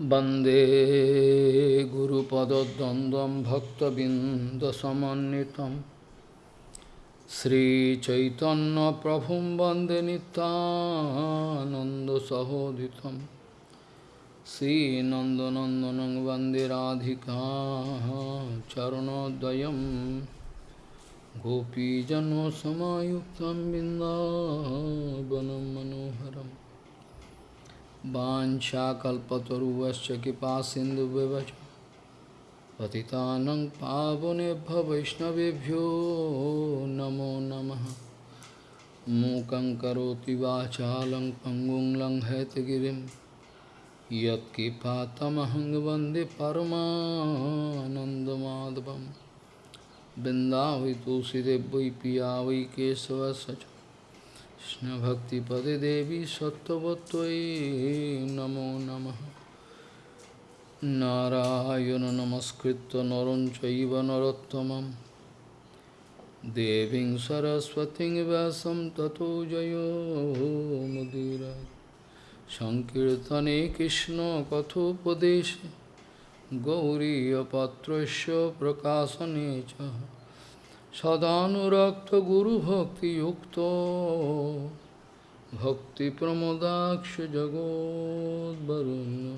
वन्दे गुरुपदद्वन्द्वं भक्तबिन्दसमन्वितं श्रीचैतन्यप्रभुं वन्दे नितानन्दसहोदितं श्रीनन्दनन्दनं वन्दे राधिका चरणोदयं गोपीजन्मसमायुक्तं बिन्दावनं मनोहरम् वाञ्छाकल्पतरुवश्च कृपा सिन्धुव्यवच पतितानं पावनेभ्य वैष्णवेभ्यो नमो नमः। मूकं करोति वाचालं पङ्गुं लङ्घयतगिरिं यत्कृपातमहं वंदे परमानन्दमाधवं बिन्दावि तुलसीदेव वै पिया वै কৃষ্ণভক্তিপদে দেবী সত্যবত্যই নমো নম। নারায়ণ নমস্কৃত নরম চৈব নরোত্তম দেবী সরস্বতী ব্যাসম ততো জয় মুদিরা সংকীর্তনে কৃষ্ণ কথোপদেশে গৌরীপত্র প্রকাশনে চ। Sadanurakta Guru Bhakti Yukto Bhakti Pramodaksha Jagod Varuna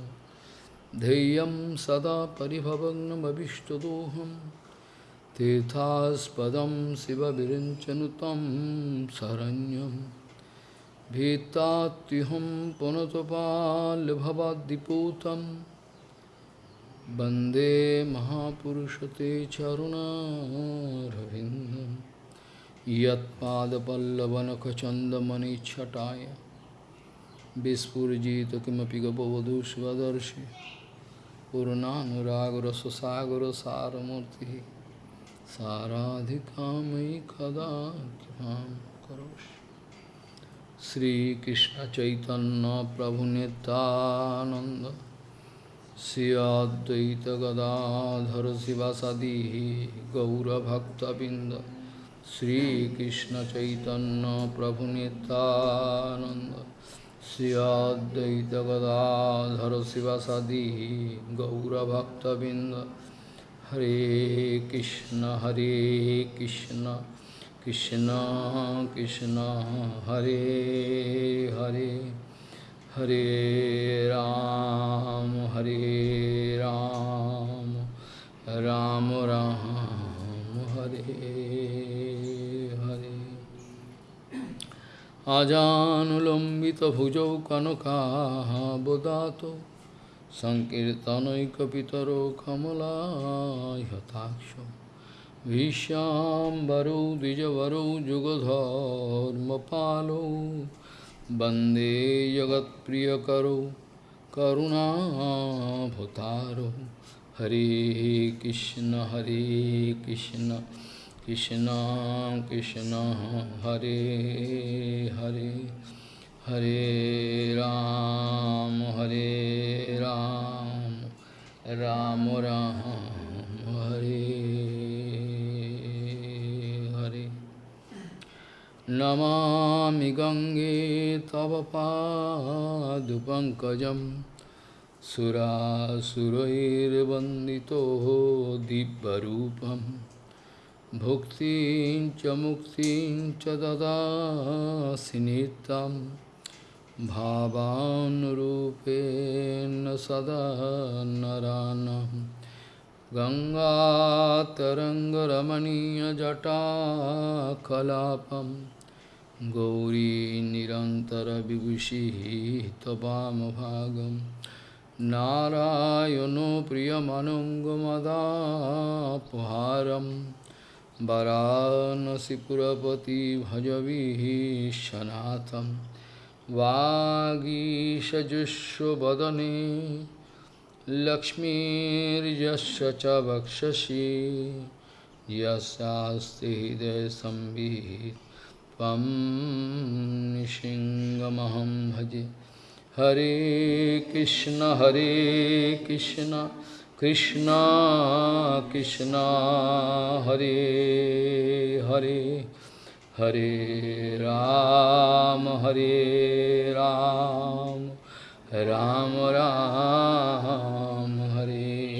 Deyam Sada Paribhavagnam Abhishtadoham Tethaspadam Siva Virinchanutam Saranyam Bhitatiham Punatopal Bhavadiputam वन्दे महापुरुषते चरुणारविन्दं यत्पादपल्लवनखचन्दमणिच्छटाय विस्फुरिजित किमपि गपवधू स्वदर्शि पूर्णानुरागरससागरसारमूर्तिः साराधिकामयि कदा कृपां करोषि श्रीकृष्णचैतन्यप्रभुनितानन्द Sri Advaita Gadadhara Sivasadi Gaura Bhakta Binda Sri Krishna Chaitanya Prabhu Nityananda Sri Advaita Gadadhara Hare Ram, Hare Ram, Ram Ram, Hare Hare. Ajanulambita bhujau kanaka bodato Sankirtanaikapitaro kamala yataksha Vishambaro dijavaro jugadharma palo वंदे जगत्प्रियकरो करुणाभतारो हरे कृष्ण हरे कृष्ण कृष्ण कृष्ण, हरे हरे हरे राम हरे राम राम राम। नमामि गङ्गे तव पादुपङ्कजं सुरासुरैर्वन्दितो दिव्यरूपं भुक्तिं च मुक्तिं च ददासि नित्यं भावानुरूपेण सदा नरानं गङ्गातरङ्गरमणीयजटाकलापम् गौरी निरन्तरविभूषिः त्वमभागं नारायणो प्रियमनुङ्गमदापहारं वरानसिपुरपति भजविशनाथं वागीशजुष्वदने लक्ष्मीर्यस्य च वक्षसि। यस्यास्ति हृदयसंवित् त्वं निशिङ्गमहं भजे। हरे कृष्ण हरे कृष्ण कृष्ण कृष्ण, हरे हरे। हरे राम हरे राम राम राम Hare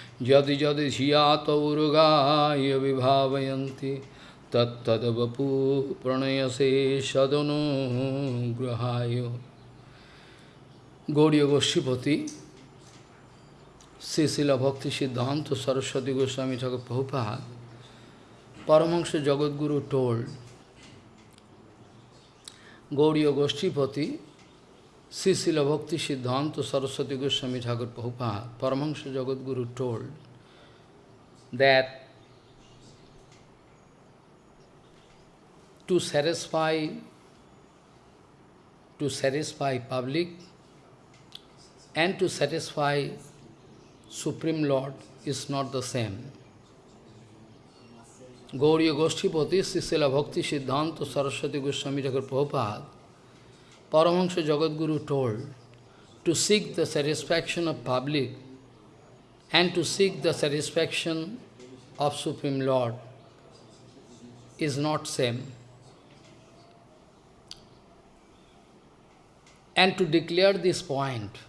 यदि यदि धिया तौरगाय विभावयन्ति, तत्तदवपु प्रणयसे सदनो ग्रहाय গৌরীয় গোষ্ঠীপতি শ্রীশিলা ভক্তি সিদ্ধান্ত সরস্বতী গোস্বামী ঠাকুর প্রভুপাত পরমংস জগৎগুরু টোল্ড গৌরীয় গোষ্ঠীপতি Srila Bhakti Siddhanta Saraswati Goswami Thakur Prabhupada, Paramahansa Jagadguru told that to satisfy to satisfy public and to satisfy Supreme Lord is not the same. Gauriya Goshtipati, Srila Bhakti Siddhanta Saraswati Goswami Thakur Prabhupada, Paramahansa Jagadguru told, to seek the satisfaction of public and to seek the satisfaction of Supreme Lord is not same. And to declare this point,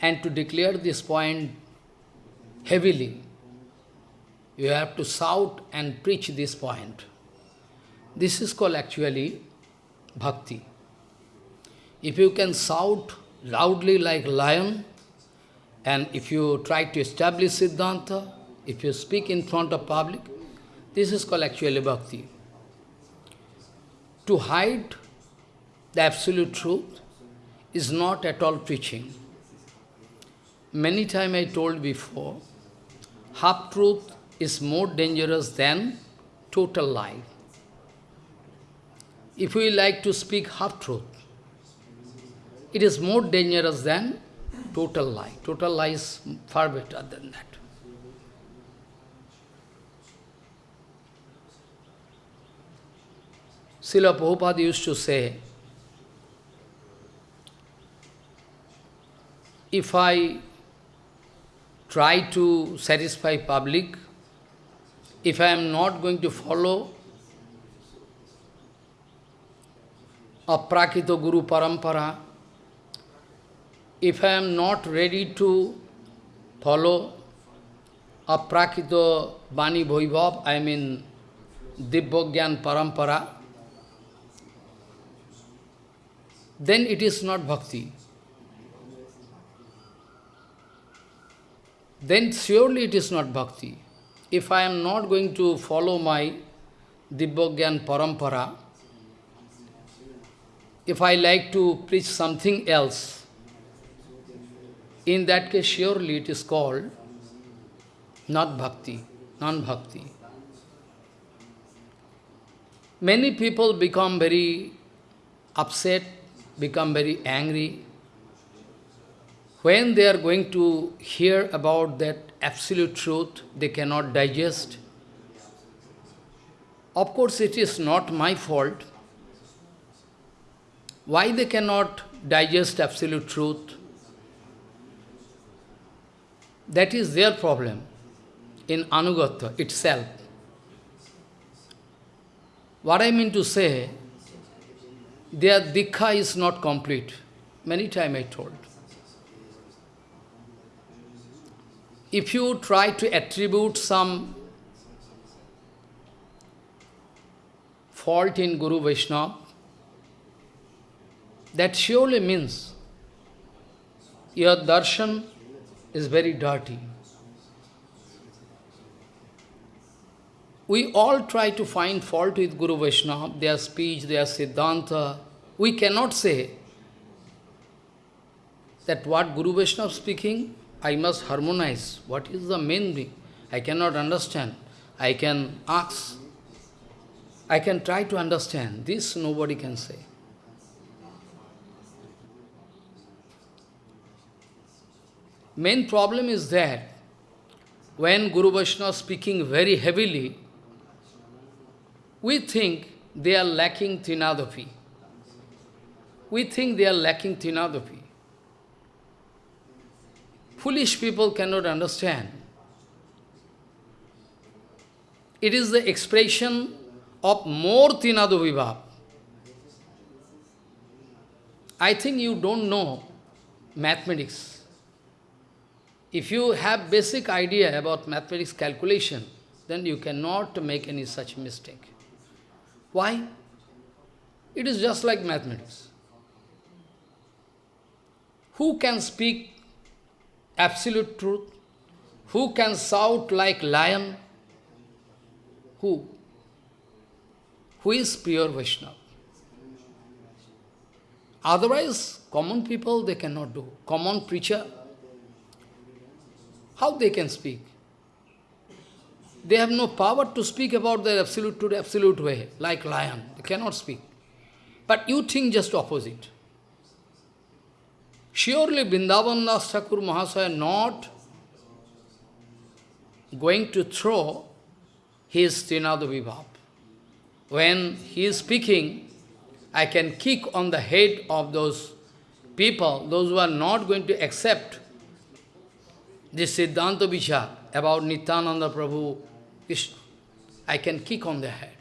and to declare this point heavily, you have to shout and preach this point. This is called actually bhakti. If you can shout loudly like lion, and if you try to establish Siddhanta, if you speak in front of public, this is called actually bhakti. To hide the absolute truth is not at all preaching. Many times I told before, half-truth is more dangerous than total lie. If we like to speak half-truth, it is more dangerous than total lie. Total lie is far better than that. Srila Prabhupada used to say, if I try to satisfy public, if I am not going to follow Aprakito Guru Parampara, if I am not ready to follow a Aprakito Bani Bhaibhav, I mean Dibbogyan Parampara, then it is not bhakti. Then surely it is not bhakti. If I am not going to follow my Dibbogyan Parampara, if I like to preach something else, in that case surely it is called not bhakti, non-bhakti. Many people become very upset, become very angry, when they are going to hear about that absolute truth, they cannot digest. Of course, it is not my fault. Why they cannot digest absolute truth? That is their problem in Anugata itself. What I mean to say, their dikha is not complete. Many times I told. if you try to attribute some fault in Guru Vaishnava, that surely means your darshan is very dirty. We all try to find fault with Guru Vaishnava, their speech, their siddhanta. We cannot say that what Guru Vaishnava is speaking I must harmonize. What is the main thing? I cannot understand. I can ask. I can try to understand. This nobody can say. Main problem is that when Guru Vaishnava speaking very heavily, we think they are lacking Trinadapi. We think they are lacking Trinadapi. Foolish people cannot understand. It is the expression of more Tinadavibhav. I think you don't know mathematics. If you have basic idea about mathematics calculation, then you cannot make any such mistake. Why? It is just like mathematics. Who can speak absolute truth? Who can shout like lion? Who? Who is pure Vaishnava? Otherwise, common people, they cannot do. Common preacher, how they can speak? They have no power to speak about the absolute to absolute way, like lion. They cannot speak. But you think just opposite. Surely Vrindavan Das Thakur Mahasaya not going to throw his Trinada Vibhav. When he is speaking, I can kick on the head of those people, those who are not going to accept this Siddhanta Vichar about Nityananda Prabhu, Krishna, I can kick on their head.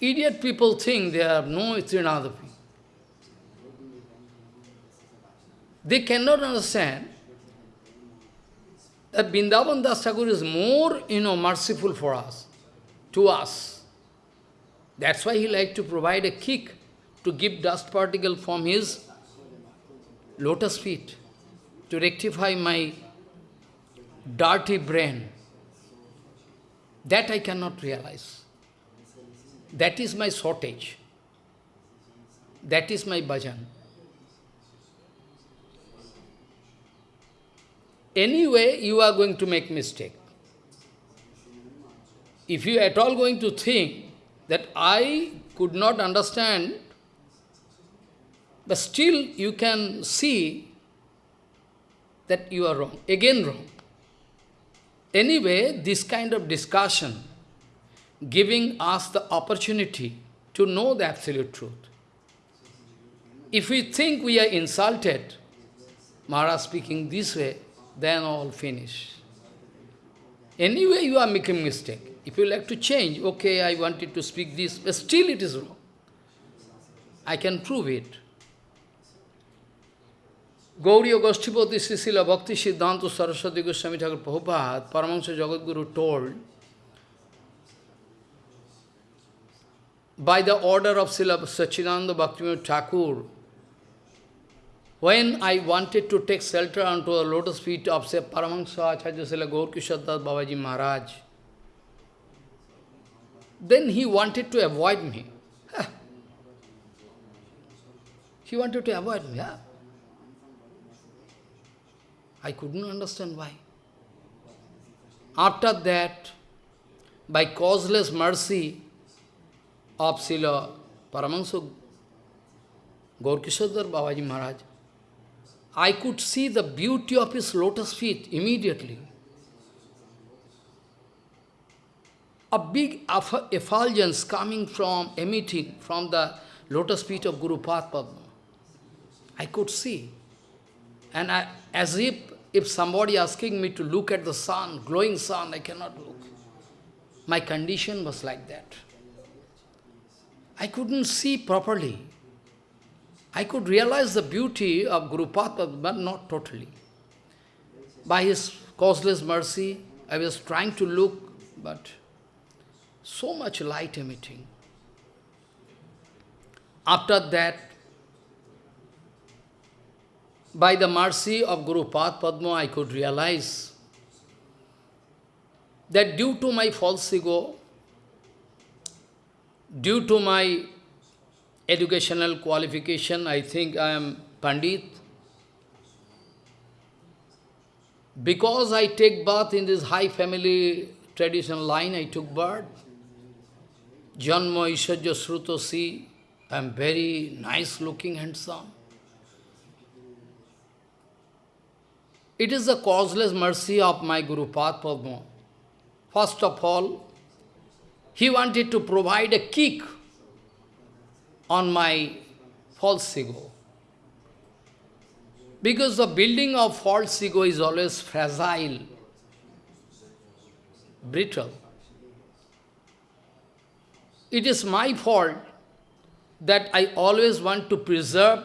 Idiot people think they have no Trinadapi. They cannot understand that Vrindavan Das Thakur is more, you know, merciful for us, to us. That's why he like to provide a kick to give dust particle from his lotus feet to rectify my dirty brain. That I cannot realize. That is my shortage. That is my bhajan. Anyway, you are going to make mistake. If you at all going to think that I could not understand, but still you can see that you are wrong, again wrong. Anyway, this kind of discussion, giving us the opportunity to know the absolute truth. If we think we are insulted, Maharaj speaking this way, then all finish. Anyway, you are making mistake. If you like to change, okay, I wanted to speak this, but still it is wrong. I can prove it. Gauriya Goshtipati Srila Bhakti Siddhanta Saraswati Goswami Thakur Prabhupada, Paramahansa Jagadguru told, by the order of Srila Sachidananda Bhaktivinoda Thakur, when I wanted to take shelter onto the lotus feet of say, Paramahansa Acharya Srila Gaur Kishordas Babaji Maharaj, then he wanted to avoid me. He wanted to avoid me. Yeah. I couldn't understand why. After that, by causeless mercy of Srila Paramahansa Gaurkishordas Babaji Maharaj, I could see the beauty of his lotus feet immediately. A big effulgence coming from, emitting from the lotus feet of Guru Padma. I could see. And I, as if, if somebody asking me to look at the sun, glowing sun, I cannot look. My condition was like that. I couldn't see properly. I could realize the beauty of Guru Padma, but not totally. By his causeless mercy, I was trying to look, but so much light emitting. After that, by the mercy of Guru Pad Padma, I could realize that due to my false ego, due to my educational qualification, I think I am Pandit. Because I take birth in this high family traditional line, I took birth. Janma Ishajya Sruto Si, I am very nice looking, handsome. It is the causeless mercy of my Guru Padma. First of all, he wanted to provide a kick on my false ego. Because the building of false ego is always fragile, brittle. It is my fault that I always want to preserve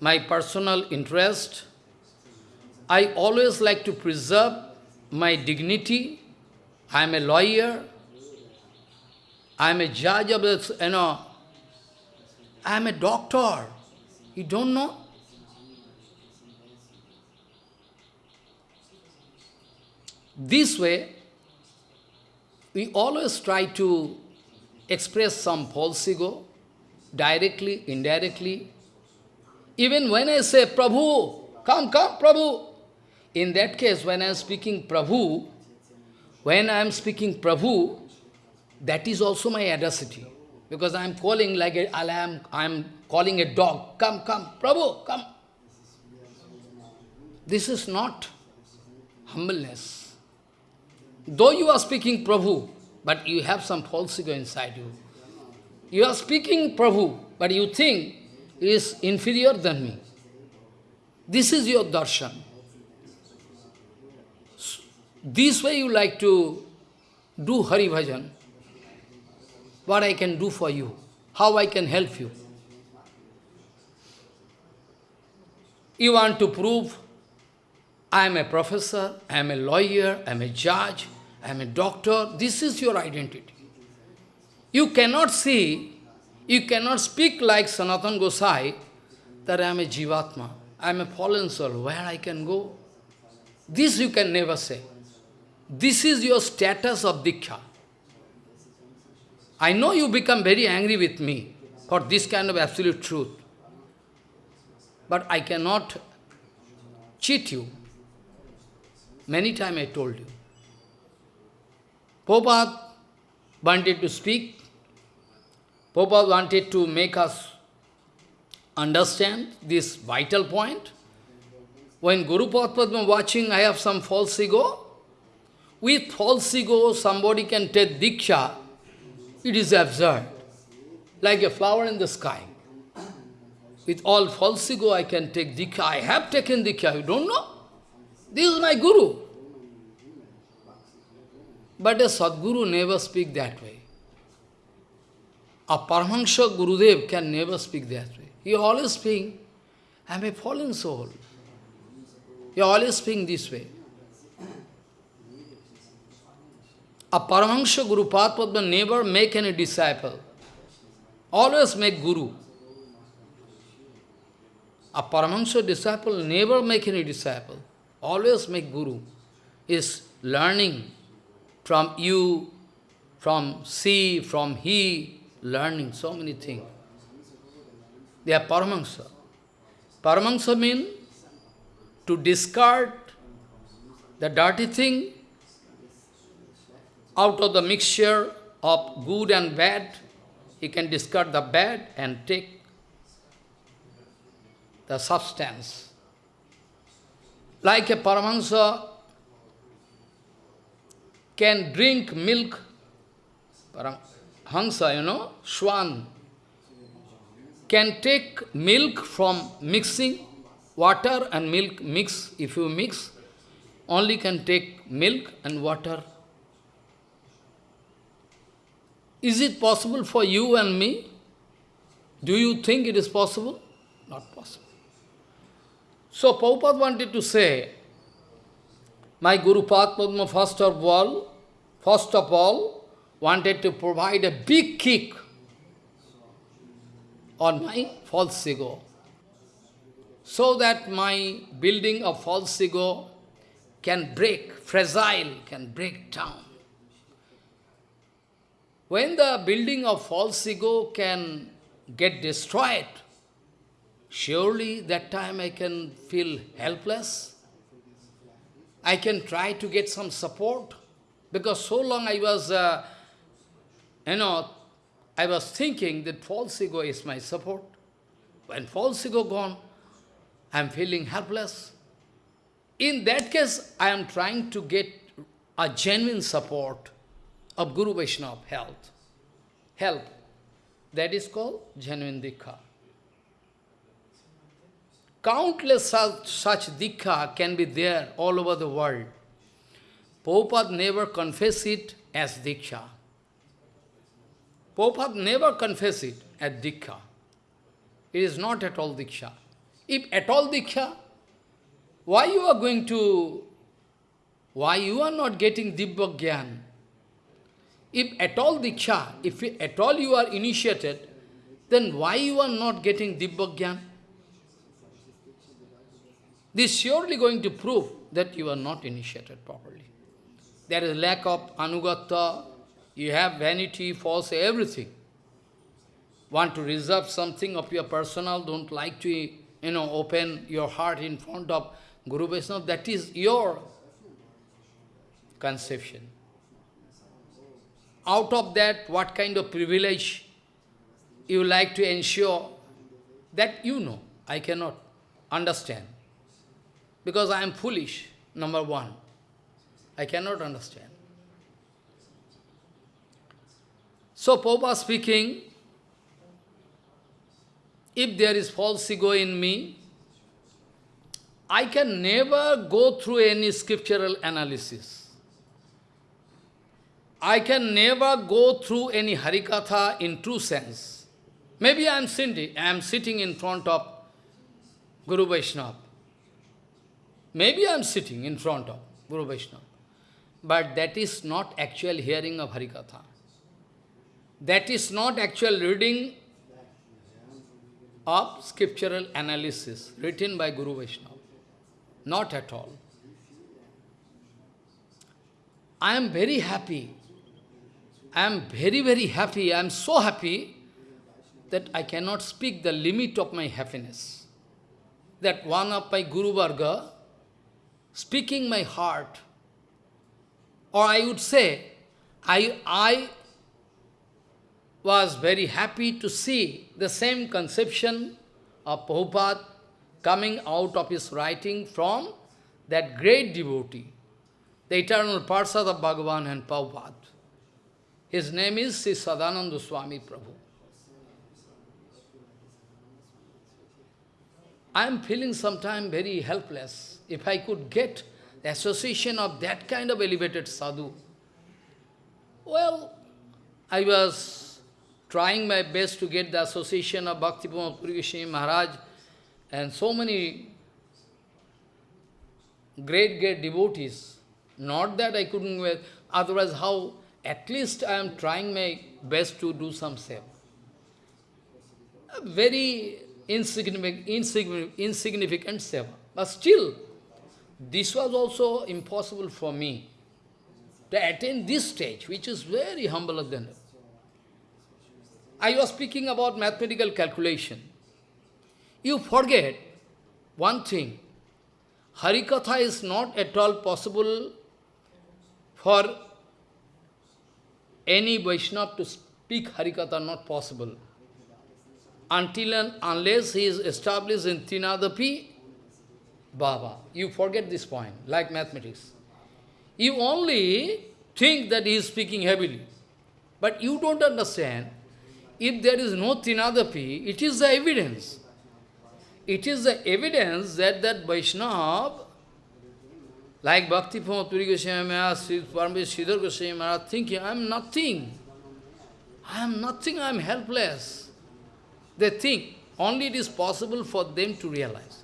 my personal interest. I always like to preserve my dignity. I am a lawyer. I am a judge of this, you know. I am a doctor. You don't know? This way, we always try to express some false ego, directly, indirectly. Even when I say, Prabhu, come, come, Prabhu. In that case, when I am speaking Prabhu, when I am speaking Prabhu, that is also my audacity. Because I am calling like a, I am, I am calling a dog, come, come, Prabhu, come. This is not humbleness. Though you are speaking Prabhu, but you have some false ego inside you. You are speaking Prabhu, but you think is inferior than me. This is your darshan. This way you like to do Hari Bhajan. What I can do for you, how I can help you. You want to prove I am a professor, I am a lawyer, I am a judge, I am a doctor. This is your identity. You cannot see, you cannot speak like Sanatan Gosai that I am a Jivatma, I am a fallen soul, where I can go. This you can never say. This is your status of Diksha. I know you become very angry with me for this kind of absolute truth. But I cannot cheat you. Many times I told you. Prabhupada wanted to speak. Prabhupada wanted to make us understand this vital point. When Guru Padma watching, I have some false ego. With false ego, somebody can take Diksha. It is absurd. Like a flower in the sky. With all false ego, I can take Diksha. I have taken Diksha. You don't know? This is my Guru. But a Sadguru never speak that way. A Paramahansa Gurudev can never speak that way. He always speak, I am a fallen soul. He always speak this way. A Paramahansa Guru Padma never make any disciple. Always make Guru. A Paramahansa disciple never make any disciple. Always make Guru. Is learning from you, from she, from he, learning so many things. They are Paramahansa. Paramahansa means to discard the dirty thing out of the mixture of good and bad. He can discard the bad and take the substance. Like a Paramahansa can drink milk, Hansa, you know, swan, can take milk from mixing, water and milk mix, if you mix, only can take milk and water. Is it possible for you and me? Do you think it is possible? Not possible. So Prabhupada wanted to say, my Guru Padma first of all, first of all, wanted to provide a big kick on my false ego, so that my building of false ego can break, fragile, can break down. When the building of false ego can get destroyed, surely that time I can feel helpless. I can try to get some support, because so long I was, uh, you know, I was thinking that false ego is my support. When false ego gone, I am feeling helpless. in that case, I am trying to get a genuine support of Guru Vaishnava health. Help. That is called genuine Dikha. Countless such, such Dikha can be there all over the world. Prabhupada never confess it as Diksha. Prabhupada never confess it as Diksha. It is not at all Diksha. If at all Diksha, why you are going to, why you are not getting Dibba Gyan? If at all Diksha, if at all you are initiated, then why you are not getting Dibba Gyan? This is surely going to prove that you are not initiated properly. There is lack of anugata, you have vanity, false, everything. Want to reserve something of your personal, don't like to, you know, open your heart in front of Guru Vaishnava, that is your conception. Out of that, what kind of privilege you like to ensure, that you know, I cannot understand. Because I am foolish, number one. I cannot understand. So, Popa speaking, if there is false ego in me, I can never go through any scriptural analysis. I can never go through any Harikatha in true sense. Maybe I am sitting, I am sitting in front of Guru Vaishnava. Maybe I am sitting in front of Guru Vaishnava. But that is not actual hearing of Harikatha. That is not actual reading of scriptural analysis written by Guru Vaishnava. Not at all. I am very happy. I am very, very happy. I am so happy that I cannot speak the limit of my happiness. That one of my Guru Varga, speaking my heart, or I would say, I, I was very happy to see the same conception of Prabhupada coming out of his writing from that great devotee, the eternal Parsad of Bhagavan and Prabhupada. His name is Sri Sadananda Swami Prabhu. I am feeling sometimes very helpless. If I could get the association of that kind of elevated sadhu, well, I was trying my best to get the association of Bhakti Puri Maharaj and so many great, great devotees. Not that I couldn't, otherwise how, at least I am trying my best to do some seva. A very insignificant, insignificant, insignificant seva. But still, this was also impossible for me to attain this stage, which is very humble than I was speaking about mathematical calculation. You forget one thing. Harikatha is not at all possible for any Vaishnava to speak Harikatha, not possible. Until and unless he is established in Tinadapi, Baba. You forget this point, like mathematics. You only think that he is speaking heavily. But you don't understand, if there is no Tinadapi, it is the evidence it is the evidence that that Vaishnava, like Bhakti Puri Goswami Maharaj, Sridhar Goswami Maharaj, thinking, I am nothing. I am nothing, I am helpless. They think only it is possible for them to realize.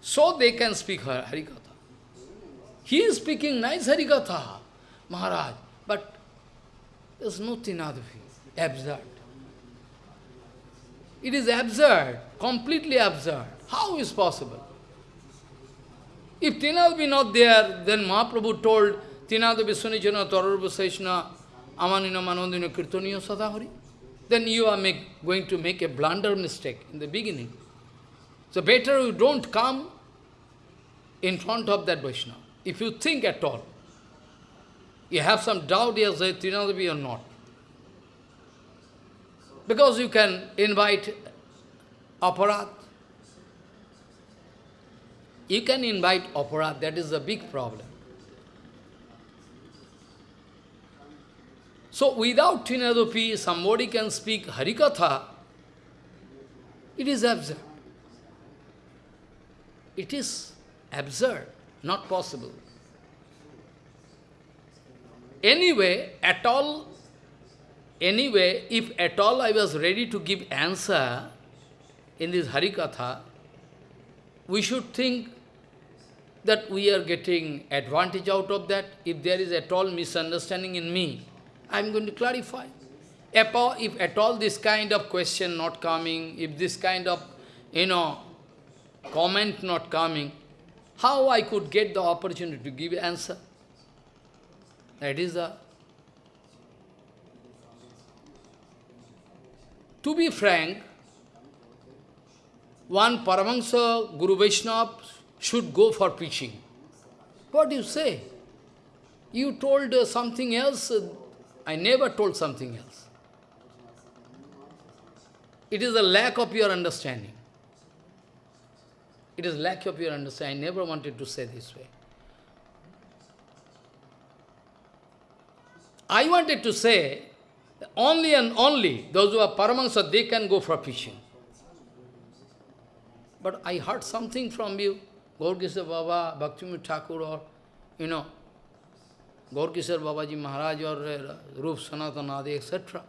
So they can speak Harikatha. He is speaking nice Harikatha, Maharaj, but there is no Tinadavi, absurd. It is absurd, completely absurd. How is possible? If Tinad be not there, then Mahaprabhu told Tinad Viswanijana Tarurva Seshna Amanina Manandina Kirtaniya Sadahari. Then you are make, going to make a blunder mistake in the beginning. So better you don't come in front of that Vaishnava. If you think at all, you have some doubt, yes, Tinadavi or not. Because you can invite aparadh. You can invite opera, that is a big problem. So without Tinadopi, somebody can speak Harikatha, it is absurd. It is absurd, not possible. Anyway, at all, anyway, if at all I was ready to give answer in this Harikatha, we should think that we are getting advantage out of that. If there is at all misunderstanding in me, I am going to clarify. If at all this kind of question not coming, if this kind of, you know, comment not coming, how I could get the opportunity to give answer? That is the... To be frank, one Paramahansa Guru Vaishnava should go for preaching. What do you say? You told uh, something else, uh, I never told something else. It is a lack of your understanding. It is lack of your understanding. I never wanted to say this way. I wanted to say, only and only those who are Paramahansa, they can go for preaching. But I heard something from you, Gaurkishor Baba, Bhaktivinoda Thakur, or, you know, Gaurkishor Babaji Maharaj, or uh, Rup Sanatanadi, etc.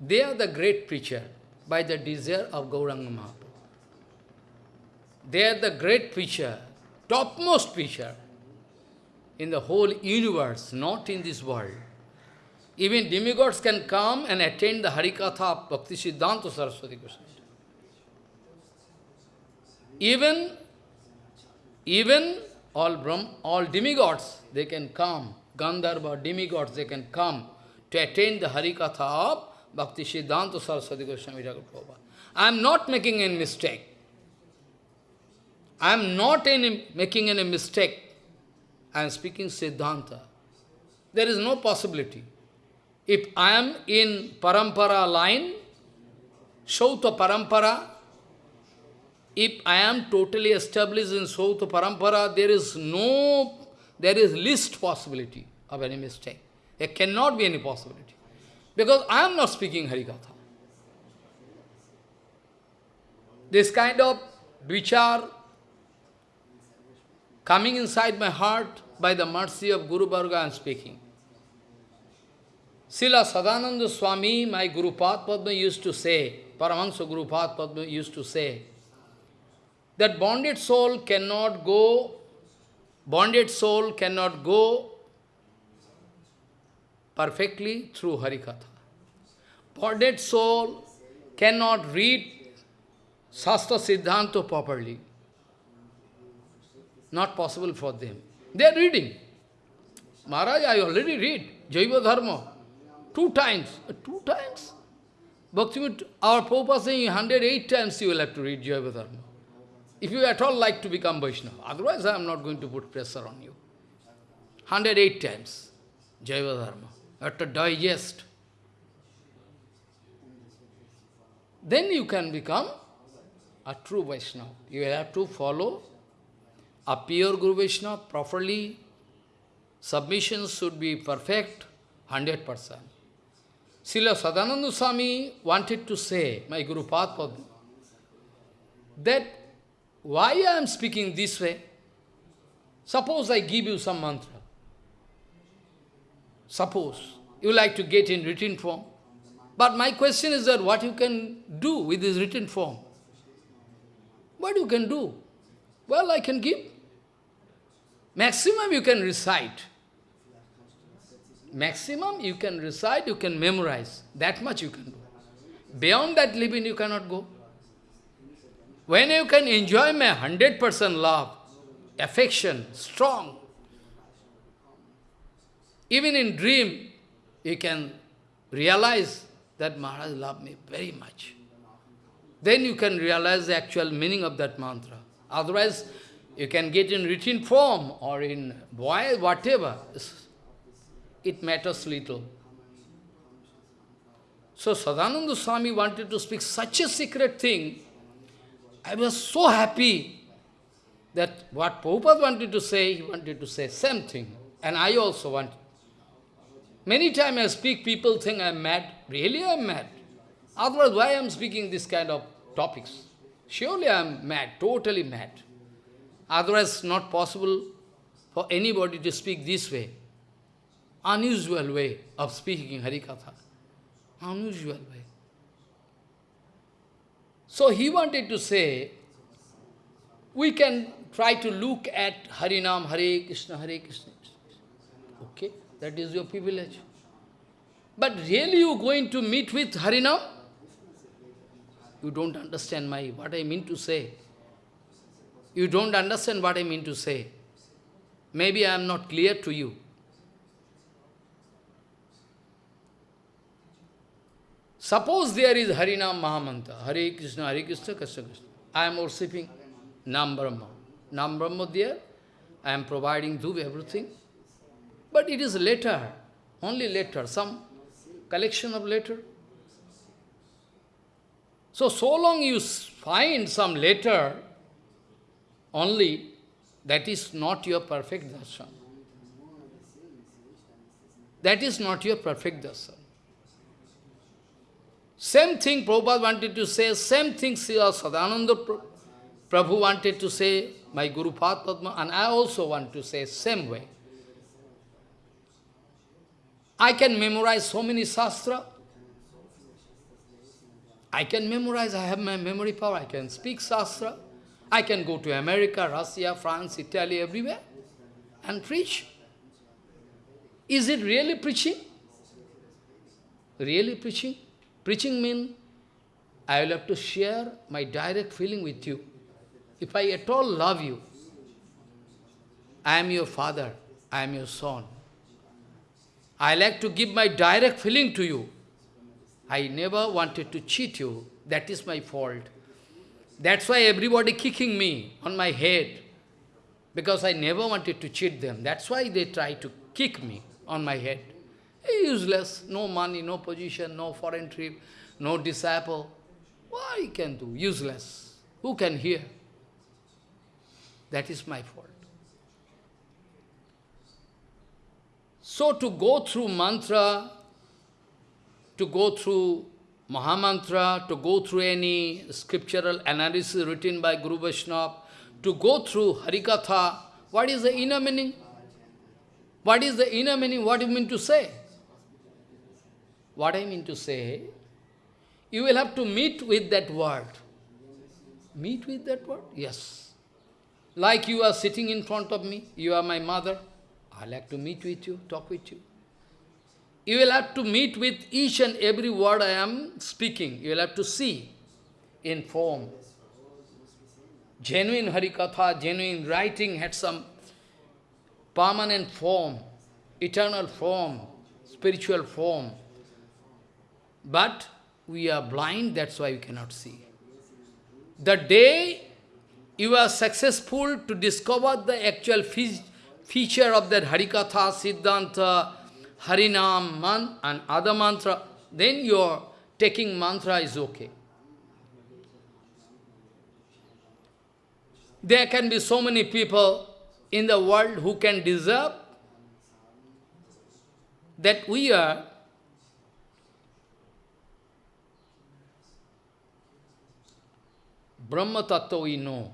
They are the great preacher by the desire of Gauranga Mahaprabhu. They are the great preacher, topmost preacher in the whole universe, not in this world. Even demigods can come and attend the Harikatha of Bhakti Siddhanta Saraswati Goswami. Even, even all Brahm, all demigods, they can come, Gandharva, demigods, they can come to attend the Harikatha of Bhakti Siddhanta Saraswati Goswami. I am not making any mistake. I am not any, making any mistake. I am speaking Siddhanta. There is no possibility. If I am in Parampara line, Shrauta Parampara, if I am totally established in Shrauta Parampara, there is no, there is least possibility of any mistake. There cannot be any possibility. Because I am not speaking Harikatha. This kind of vichar coming inside my heart by the mercy of Guru Varga I am speaking. Srila Sadananda Swami, my Guru Padma used to say, Paramahansa Guru Padma used to say, that bonded soul cannot go, bonded soul cannot go perfectly through Harikatha. Bonded soul cannot read Shastra Siddhanta properly. Not possible for them. They are reading. Maharaj, I already read Jaiva Dharma. Two times. Uh, two times? Bhaktivinoda, our Prabhupada saying 108 times you will have to read Jaiva Dharma. If you at all like to become Vaishnava. Otherwise, I am not going to put pressure on you. 108 times. Jaiva Dharma have to digest. Then you can become a true Vaishnava. You will have to follow a pure Guru Vaishnava properly. Submission should be perfect, 100%. Srila Sadananda Swami wanted to say, my Guru Padma, that why I am speaking this way? Suppose I give you some mantra. Suppose you like to get in written form. But my question is that what you can do with this written form? What you can do? Well, I can give. Maximum you can recite. Maximum you can recite, you can memorize. That much you can do. Beyond that living you cannot go. When you can enjoy my 100% love, affection, strong, even in dream, you can realize that Maharaj loved me very much. Then you can realize the actual meaning of that mantra. Otherwise, you can get in written form or in voice, whatever. It matters little. So Sadananda Swami wanted to speak such a secret thing. I was so happy that what Prabhupada wanted to say, he wanted to say same thing. And I also want. Many times I speak, people think I am mad. Really I am mad. Otherwise, why I am speaking this kind of topics? Surely I am mad, totally mad. Otherwise, not possible for anybody to speak this way. Unusual way of speaking Harikatha. Unusual way. So he wanted to say, we can try to look at Harinam, Hare Krishna, Hare Krishna. Okay, that is your privilege. But really you going to meet with Harinam? You don't understand my what I mean to say. You don't understand what I mean to say. Maybe I am not clear to you. Suppose there is Harinam Mahamantra, Hare Krishna, Hare Krishna, Krishna Krishna. I am worshipping Nam Brahma. Nam Brahma there, I am providing Dhup, everything. But it is later, only later, some collection of letter. So, so long you find some letter only, that is not your perfect darshan. That is not your perfect darshan. Same thing Prabhupada wanted to say, same thing Sri Sadananda Prabhu wanted to say, my Guru Padma, and I also want to say same way. I can memorize so many sastra. I can memorize, I have my memory power, I can speak sastra. I can go to America, Russia, France, Italy, everywhere and preach. Is it really preaching? Really preaching? Preaching means I will have to share my direct feeling with you. If I at all love you, I am your father, I am your son. I like to give my direct feeling to you. I never wanted to cheat you. That is my fault. That's why everybody kicking me on my head. Because I never wanted to cheat them. That's why they try to kick me on my head. Useless, no money, no position, no foreign trip, no disciple. What I can do? Useless. Who can hear? That is my fault. So to go through mantra, to go through Mahamantra, to go through any scriptural analysis written by Guru Vaishnava, to go through Harikatha, what is the inner meaning? What is the inner meaning? What do you mean to say? What I mean to say, you will have to meet with that word. Meet with that word? Yes. Like you are sitting in front of me, you are my mother, I like to meet with you, talk with you. You will have to meet with each and every word I am speaking. You will have to see in form. Genuine Harikatha, genuine writing had some permanent form, eternal form, spiritual form. But we are blind, that's why we cannot see. The day you are successful to discover the actual feature of that Harikatha, Siddhanta, Harinam, man, and other mantra, then your taking mantra is okay. There can be so many people in the world who can deserve that we are Brahma Tattva we know.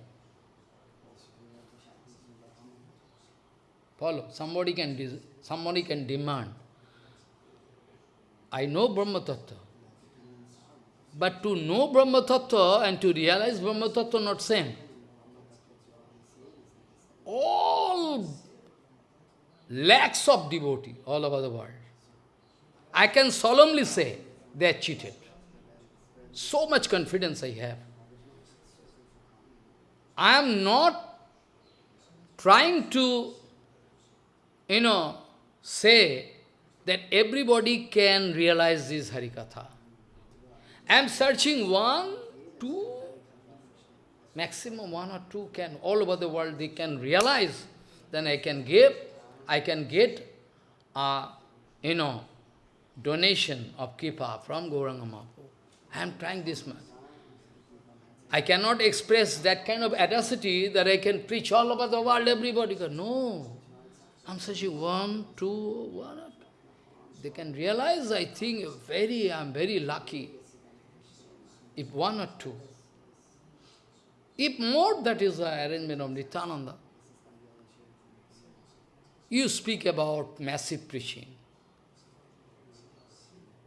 Follow. Somebody can somebody can demand. I know Brahma Tattva. But to know Brahma Tattva and to realize Brahma Tattva not same. All lakhs of devotee all over the world. I can solemnly say they are cheated. So much confidence I have. I am not trying to, you know, say that everybody can realize this Harikatha. I am searching one, two, maximum one or two can, all over the world they can realize, then I can give, I can get, uh, you know, donation of Kripa from Gauranga Mahaprabhu. I am trying this much. I cannot express that kind of audacity that I can preach all over the world, everybody goes, no. I'm such a one, two, one. They can realize, I think, very, I'm very lucky. If one or two. If more, that is the arrangement of Nityananda. You speak about massive preaching.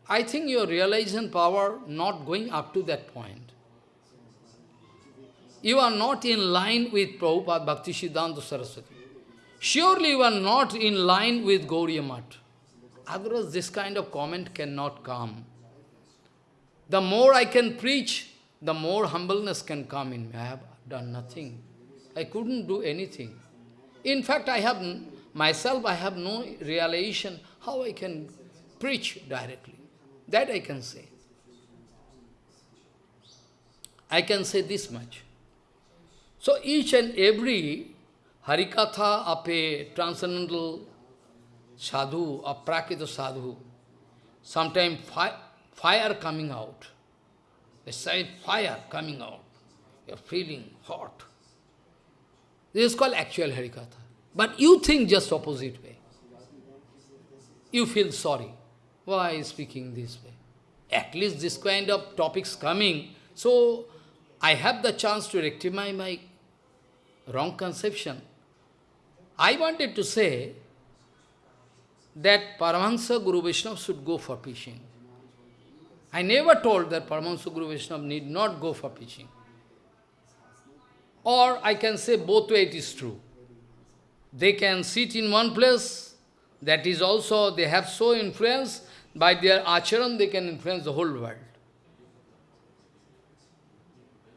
I think your realization power not going up to that point. You are not in line with Prabhupada Bhakti Siddhanta Saraswati. Surely you are not in line with Gauriya Math. Otherwise this kind of comment cannot come. The more I can preach, the more humbleness can come in me. I have done nothing. I couldn't do anything. In fact, I have myself, I have no realization how I can preach directly. That I can say. I can say this much. So each and every Harikatha of a transcendental sadhu, aprakrita sadhu, sometimes fi fire coming out. A side fire coming out. You're feeling hot. This is called actual Harikatha. But you think just opposite way. You feel sorry. Why is speaking this way? At least this kind of topics coming, so I have the chance to rectify my wrong conception. I wanted to say that Paramahansa Guru Vaishnava should go for preaching. I never told that Paramahansa Guru Vaishnava need not go for preaching. Or I can say both way it is true. They can sit in one place, that is also, they have so influence, by their acharan they can influence the whole world.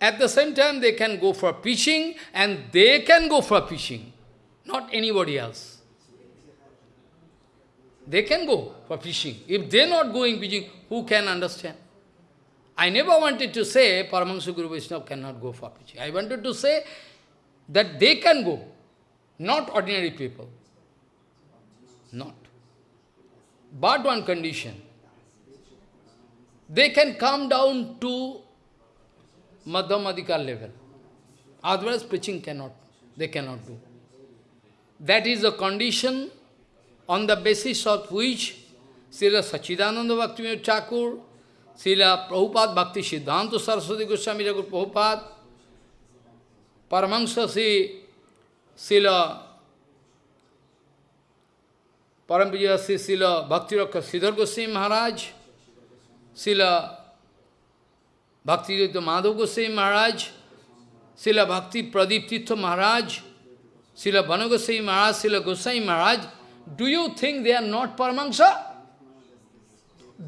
At the same time, they can go for preaching, and they can go for preaching, not anybody else. They can go for preaching. If they are not going preaching, who can understand? I never wanted to say Paramahansa Guru Vaishnava cannot go for preaching. I wanted to say that they can go, not ordinary people. Not. But one condition. They can come down to Madhyamadika level. Otherwise preaching cannot, they cannot do. That is the condition on the basis of which Srila Sachidananda Bhaktivinoda Thakur, Srila Prabhupada Bhakti Siddhanta Saraswati Goswami Thakur Prabhupada, Paramahansa Sri Srila Parampuja Sri Srila Bhakti Rakshak Sridhar Goswami Maharaj, Srila Bhakti Madhav Goswami Maharaj, Srila Bhakti Pradeep Tirtha Maharaj, Srila Bhanu Goswami Maharaj, Srila Goswami Maharaj, do you think they are not Paramahansa?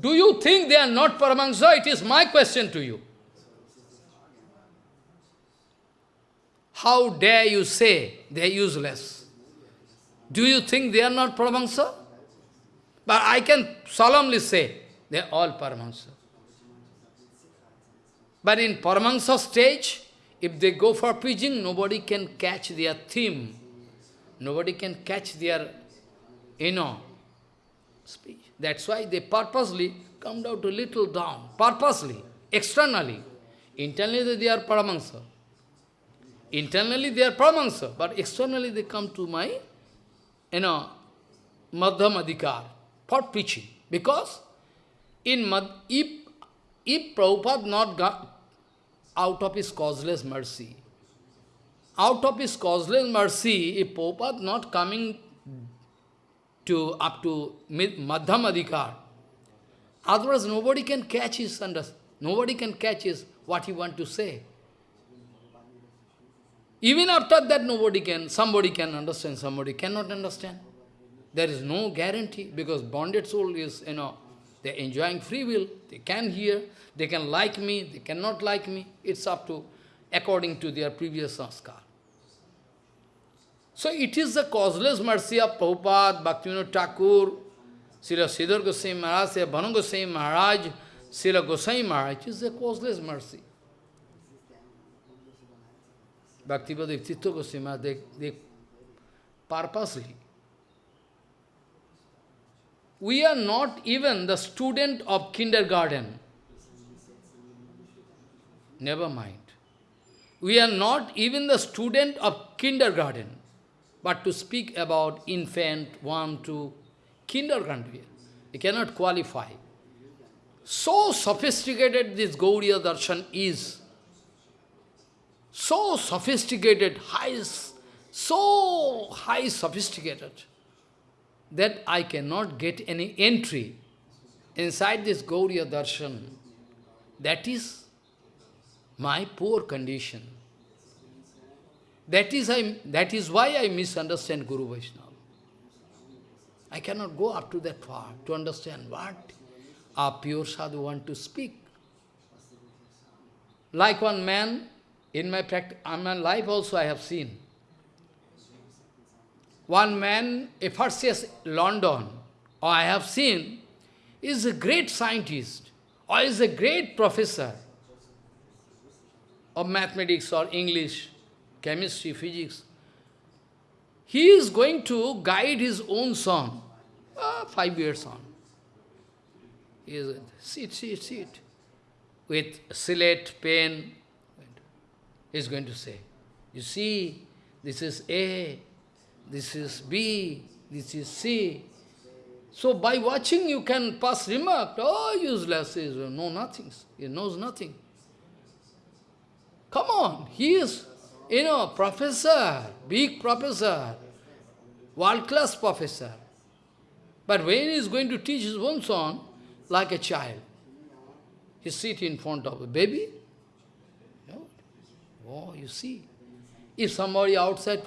Do you think they are not Paramahansa? It is my question to you. How dare you say they are useless? Do you think they are not Paramahansa? But I can solemnly say, they are all Paramahansa. But in Paramahansa stage, if they go for preaching, nobody can catch their theme. Nobody can catch their, you know, speech. That's why they purposely come down to little down, purposely, externally. Internally they are Paramahansa. Internally they are Paramahansa, but externally they come to my, you know, Madhyamadikar for preaching. Because in Mad, if, if Prabhupada not got, out of his causeless mercy. Out of his causeless mercy, if Prabhupada not coming to up to Madhyam Adhikar, otherwise nobody can catch his under, nobody can catch his what he want to say. Even after that nobody can, somebody can understand, somebody cannot understand. There is no guarantee because bonded soul is, you know, they're enjoying free will. They can hear, they can like me, they cannot like me. It's up to, according to their previous sanskar. So it is the causeless mercy of Prabhupada, Bhaktivinoda Thakur, Srila Sridhar Goswami Maharaj, Srila Bhanu Goswami Maharaj, Srila Goswami Maharaj. It is the causeless mercy. Bhaktipada Tirtha Goswami Maharaj, they, they purposely we are not even the student of kindergarten. Never mind. We are not even the student of kindergarten. But to speak about infant, one, two, kindergarten, we cannot qualify. So sophisticated this Gauriya darshan is. So sophisticated, high, so high sophisticated, that I cannot get any entry inside this Gauriya darshan. That is my poor condition. That is, I, that is why I misunderstand Guru Vaishnava. I cannot go up to that far to understand what a pure sadhu want to speak. Like one man, in my, in my life also I have seen. One man, year London, or I have seen, is a great scientist, or is a great professor of mathematics or English, chemistry, physics. He is going to guide his own son, uh, five years on. He is, sit, sit, sit. With slate, pen, he is going to say, you see, this is A, this is B, this is C. So by watching you can pass remark, oh useless, he uh, know nothing, he knows nothing. Come on, he is, you know, professor, big professor, world-class professor. But when he is going to teach his own son, like a child, he sit in front of a baby. Oh, you see. If somebody outside,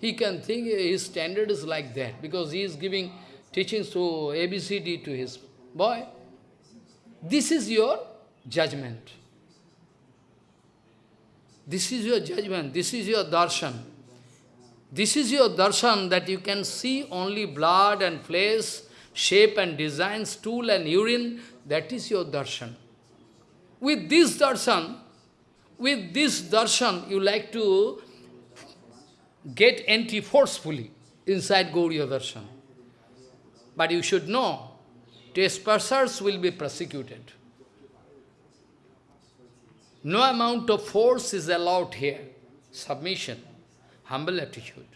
he can think his standard is like that, because he is giving teachings to ABCD to his boy. This is your judgment. This is your judgment, this is your darshan. This is your darshan that you can see only blood and flesh, shape and design, stool and urine, that is your darshan. With this darshan, with this darshan, you like to get entry forcefully inside Gauriya darshan. But you should know, trespassers will be prosecuted. No amount of force is allowed here. Submission, humble attitude.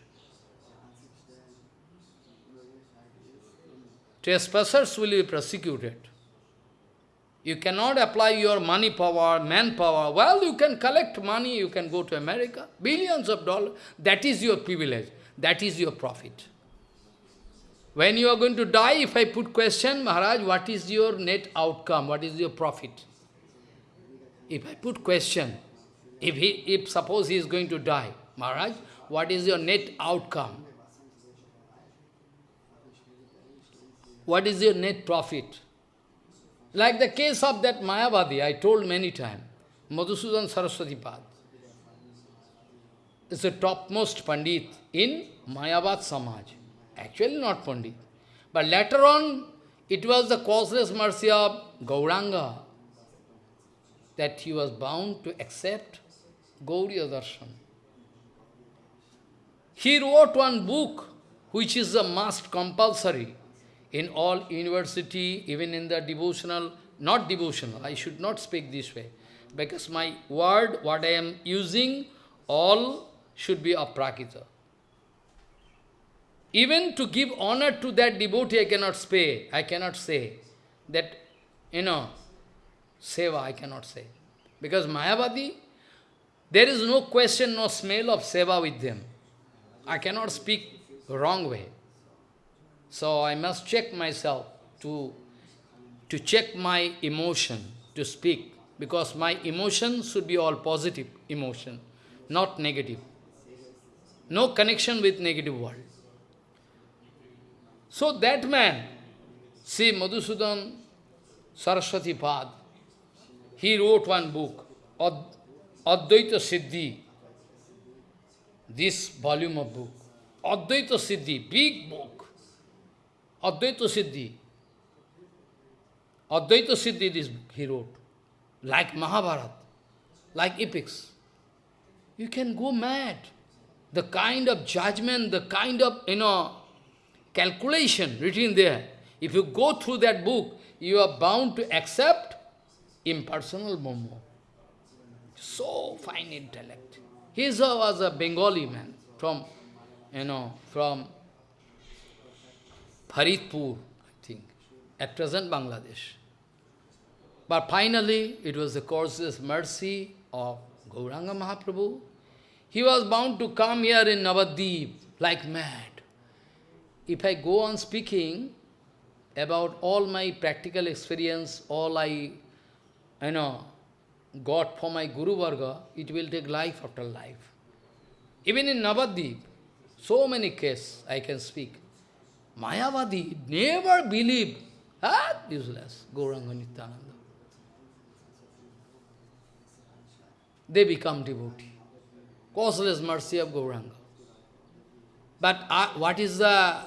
Trespassers will be persecuted. You cannot apply your money power, manpower. Well, you can collect money, you can go to America, billions of dollars. That is your privilege. That is your profit. When you are going to die, if I put question, Maharaj, what is your net outcome? What is your profit? If I put question, if, he, if suppose he is going to die, Maharaj, what is your net outcome? What is your net profit? Like the case of that Mayavadi, I told many times, Madhusudan Saraswati Pad. is the topmost Pandit in Mayavad Samaj. Actually not Pandit. But later on, it was the causeless mercy of Gauranga that he was bound to accept Gauriya Darshan. He wrote one book which is a must compulsory in all university, even in the devotional, not devotional, I should not speak this way, because my word, what I am using, all should be aprakrita. Even to give honor to that devotee, I cannot say, I cannot say that, you know, seva, I cannot say. Because Mayavadi, there is no question, no smell of seva with them. I cannot speak wrong way. So I must check myself to, to check my emotion to speak, because my emotion should be all positive emotion, not negative. No connection with negative world. So that man, see Madhusudan Saraswati Pad, he wrote one book, Ad Advaita Siddhi, this volume of book. Advaita Siddhi, big book. Advaita Siddhi. Advaita Siddhi this he wrote. Like Mahabharata, like epics. You can go mad. The kind of judgment, the kind of, you know, calculation written there, If you go through that book, you are bound to accept impersonal Momo. So fine intellect. He was a Bengali man from, you know, from Faridpur, I think, at present Bangladesh. But finally, it was the causeless mercy of Gauranga Mahaprabhu. He was bound to come here in Navadip like mad. If I go on speaking about all my practical experience, all I, you know, got for my Guru Varga, it will take life after life. Even in Navadip, so many cases I can speak. Mayavadi never believe. ah, useless, Gauranga Nityananda. They become devotee. Causeless mercy of Gauranga. But uh, what is the,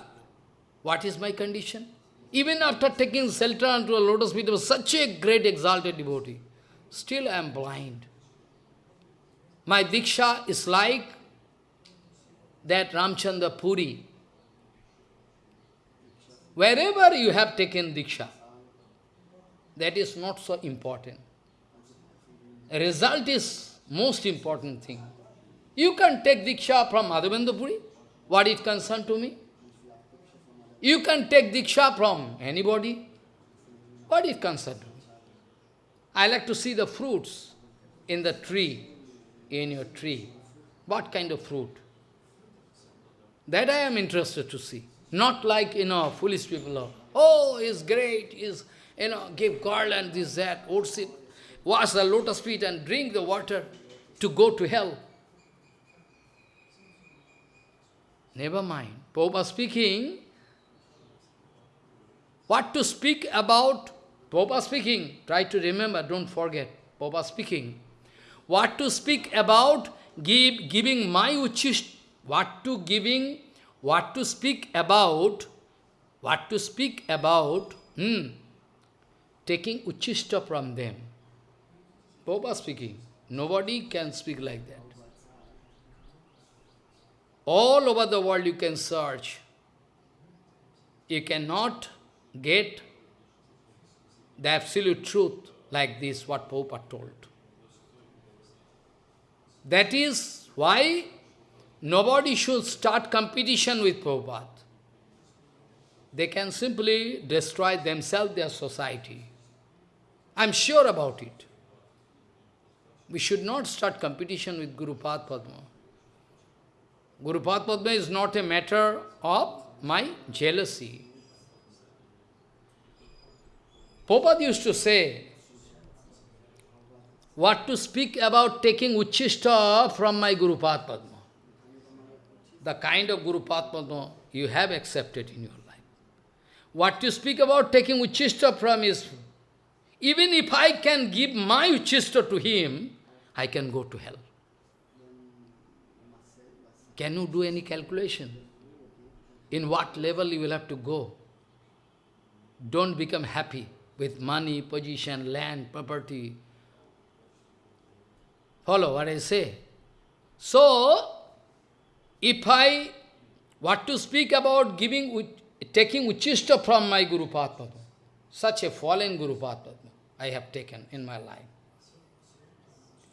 what is my condition? Even after taking shelter unto a lotus feet of such a great exalted devotee, still I am blind. My Diksha is like that Ramchandra Puri. Wherever you have taken Diksha, that is not so important. Result is most important thing. You can take Diksha from Madhavendra Puri, what it concern to me? You can take Diksha from anybody, what it to me? I like to see the fruits in the tree, in your tree. What kind of fruit? That I am interested to see. Not like, you know, foolish people oh, he's great, he's, you know, give garland, this, that, worship, wash the lotus feet and drink the water to go to hell. Never mind. Prabhupada speaking, what to speak about, Prabhupada speaking, try to remember, don't forget, Prabhupada speaking, what to speak about, give, giving my what to giving, what to speak about, what to speak about, hmm, taking uchishta from them. Prabhupada speaking, nobody can speak like that. All over the world you can search. You cannot get the absolute truth like this, what Prabhupada told. That is why nobody should start competition with Prabhupada. They can simply destroy themselves, their society. I'm sure about it. We should not start competition with Guru Padma. Guru Padma is not a matter of my jealousy. Prabhupada used to say, what to speak about taking Uchishta from my Guru Padma. The kind of Guru Padma you have accepted in your life. What you speak about taking Uchishta from is, even if I can give my Uchishta to him, I can go to hell. Can you do any calculation? In what level you will have to go? Don't become happy with money, position, land, property. Follow what I say. So, if I, what to speak about giving, taking Uchishta from my Guru Padma, such a fallen Guru Padma I have taken in my life.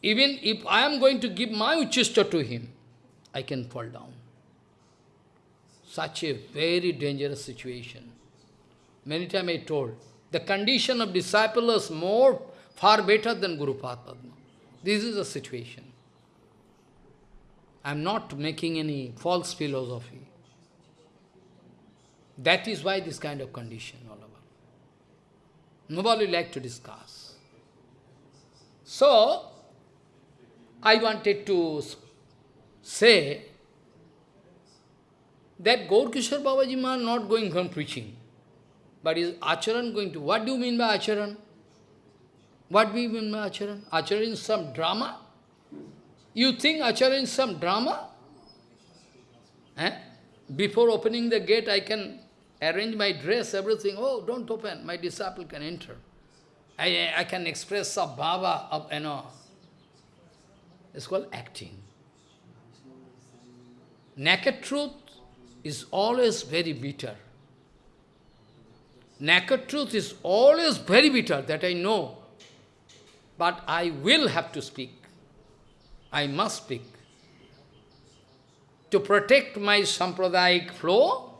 Even if I am going to give my Uchishta to him, I can fall down. Such a very dangerous situation. Many times I told, the condition of disciple is more, far better than Guru Padma. This is the situation. I am not making any false philosophy. That is why this kind of condition all over. Nobody like to discuss. So, I wanted to say that Gaur Kishore Babaji Ma not going from preaching. But is acharan going to, what do you mean by acharan? What do you mean by acharan? Acharan is some drama? You think acharan is some drama? Eh? Before opening the gate, I can arrange my dress, everything. Oh, don't open, my disciple can enter. I, I can express some bhava of, you know. It's called acting. Naked truth is always very bitter. naked truth is always very bitter, that I know. But I will have to speak. I must speak. To protect my sampradayik flow,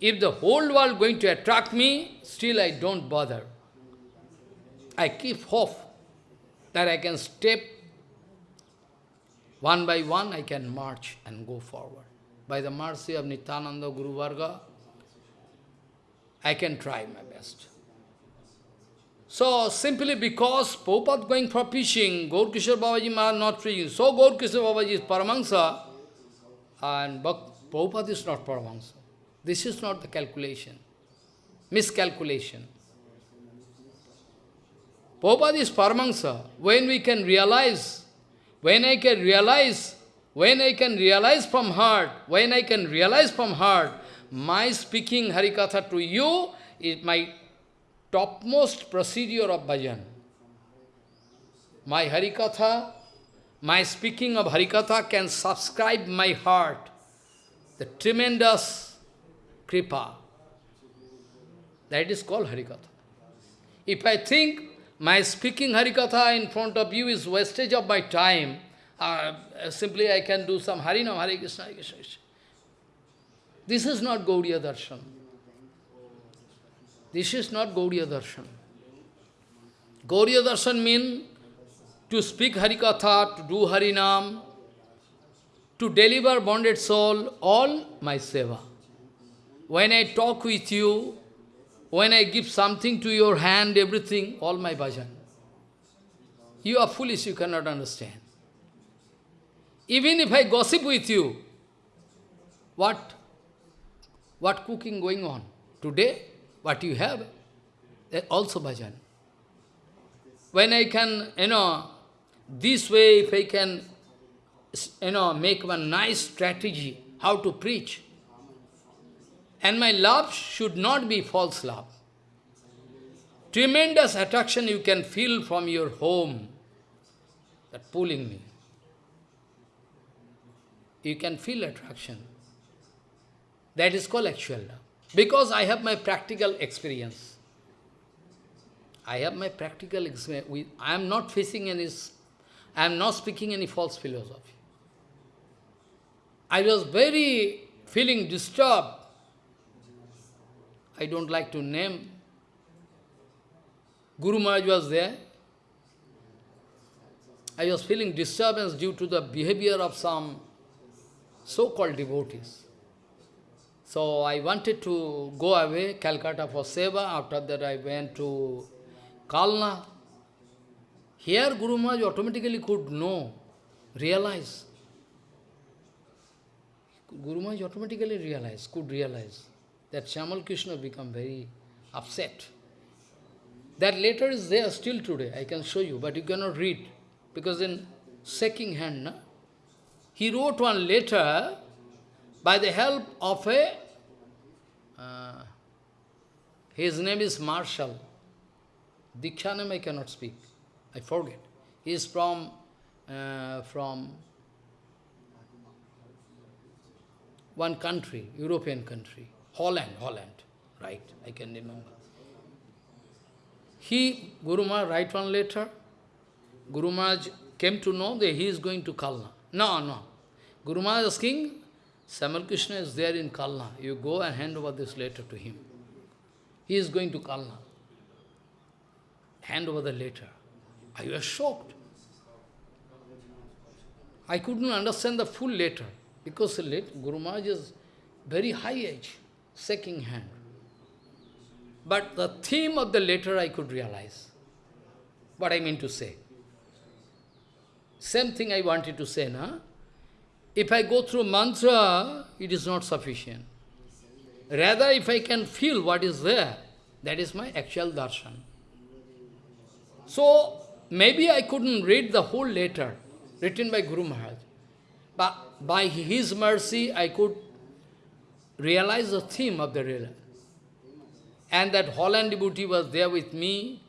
if the whole world going to attract me, still I don't bother. I keep hope that I can step one by one, I can march and go forward. By the mercy of Nityananda Guru Varga, I can try my best. So, simply because Prabhupada going for preaching, Gaur Kishore Babaji Maharaj not preaching, so Gaur Kishore Babaji is Paramahansa, and Prabhupada is not Paramahansa. This is not the calculation, miscalculation. Prabhupada is Paramahansa. When we can realize, when I can realize, when I can realize from heart, when I can realize from heart, my speaking Harikatha to you is my topmost procedure of bhajan. My Harikatha, my speaking of Harikatha can subscribe my heart, the tremendous kripa. That is called Harikatha. If I think my speaking Harikatha in front of you is wastage of my time, uh, simply I can do some Harinam, Hare Krishna, Hare Krishna. This is not Gaudiya Darshan. This is not Gaudiya Darshan. Gaudiya Darshan means to speak Harikatha, to do Harinam, to deliver bonded soul, all my seva. When I talk with you, when I give something to your hand, everything, all my bhajan. You are foolish, you cannot understand. Even if I gossip with you, what? What cooking going on? Today, what you have, eh, also bhajan. When I can, you know, this way, if I can, you know, make one nice strategy, how to preach, and my love should not be false love. Tremendous attraction you can feel from your home, that pulling me. You can feel attraction. That is called actual love. Because I have my practical experience. I have my practical experience. I am not facing any, I am not speaking any false philosophy. I was very feeling disturbed I don't like to name. Guru Maharaj was there. I was feeling disturbance due to the behavior of some so-called devotees. So I wanted to go away, Calcutta for Seva. After that I went to Kalna. Here Guru Maharaj automatically could know, realize. Guru Maharaj automatically realized, could realize that Shamal Krishna become very upset. That letter is there still today, I can show you, but you cannot read, because in shaking hand, he wrote one letter by the help of a, uh, his name is Marshall. Dikshanam I cannot speak, I forget. He is from, uh, from one country, European country. Holland, Holland, right, I can remember. He, Guru Maharaj, write one letter. Guru Maharaj came to know that he is going to Kalna. No, no. Guru Maharaj is asking, Samal Krishna is there in Kalna. You go and hand over this letter to him. He is going to Kalna. Hand over the letter. I was shocked. I couldn't understand the full letter because Guru Maharaj is very high age shaking hand. But the theme of the letter I could realize. What I mean to say. Same thing I wanted to say, na? If I go through mantra, it is not sufficient. Rather, if I can feel what is there, that is my actual darshan. So, maybe I couldn't read the whole letter written by Guru Maharaj. But by his mercy, I could realize the theme of the real. And that Holland devotee was there with me,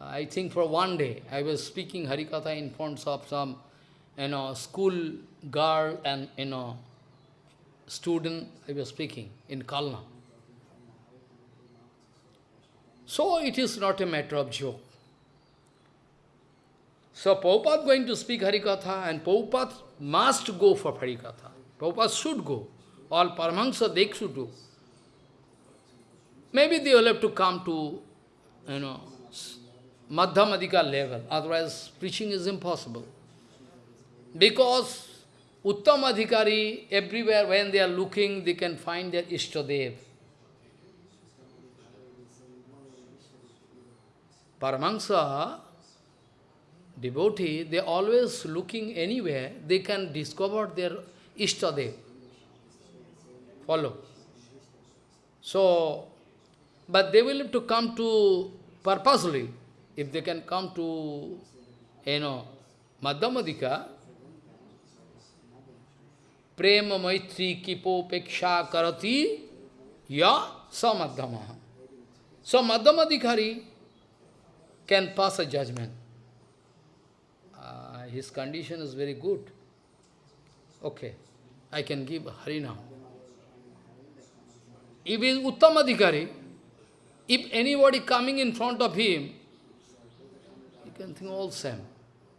I think for one day. I was speaking Harikatha in front of some, you know, school girl and, you know, student, I was speaking in Kalna. So it is not a matter of joke. So Prabhupada going to speak Harikatha and Prabhupada must go for Harikatha. Prabhupada should go. All Paramahansa, they should do. Maybe they will have to come to, you know, Madhyamadika level. Otherwise, preaching is impossible. Because Uttam Adhikari, everywhere when they are looking, they can find their Ishtadev. Paramahansa, devotee, they always looking anywhere, they can discover their Ishtadev. Follow. So, but they will have to come to purposely. If they can come to, you know, Madhyamadika, प्रेम मैत्री किपोपेक्षा करती या समध्यम स मध्यम अधिकारी can pass a judgement his condition is very good okay I can give Hari now if is उत्तम अधिकारी if anybody coming in front of him you can think all same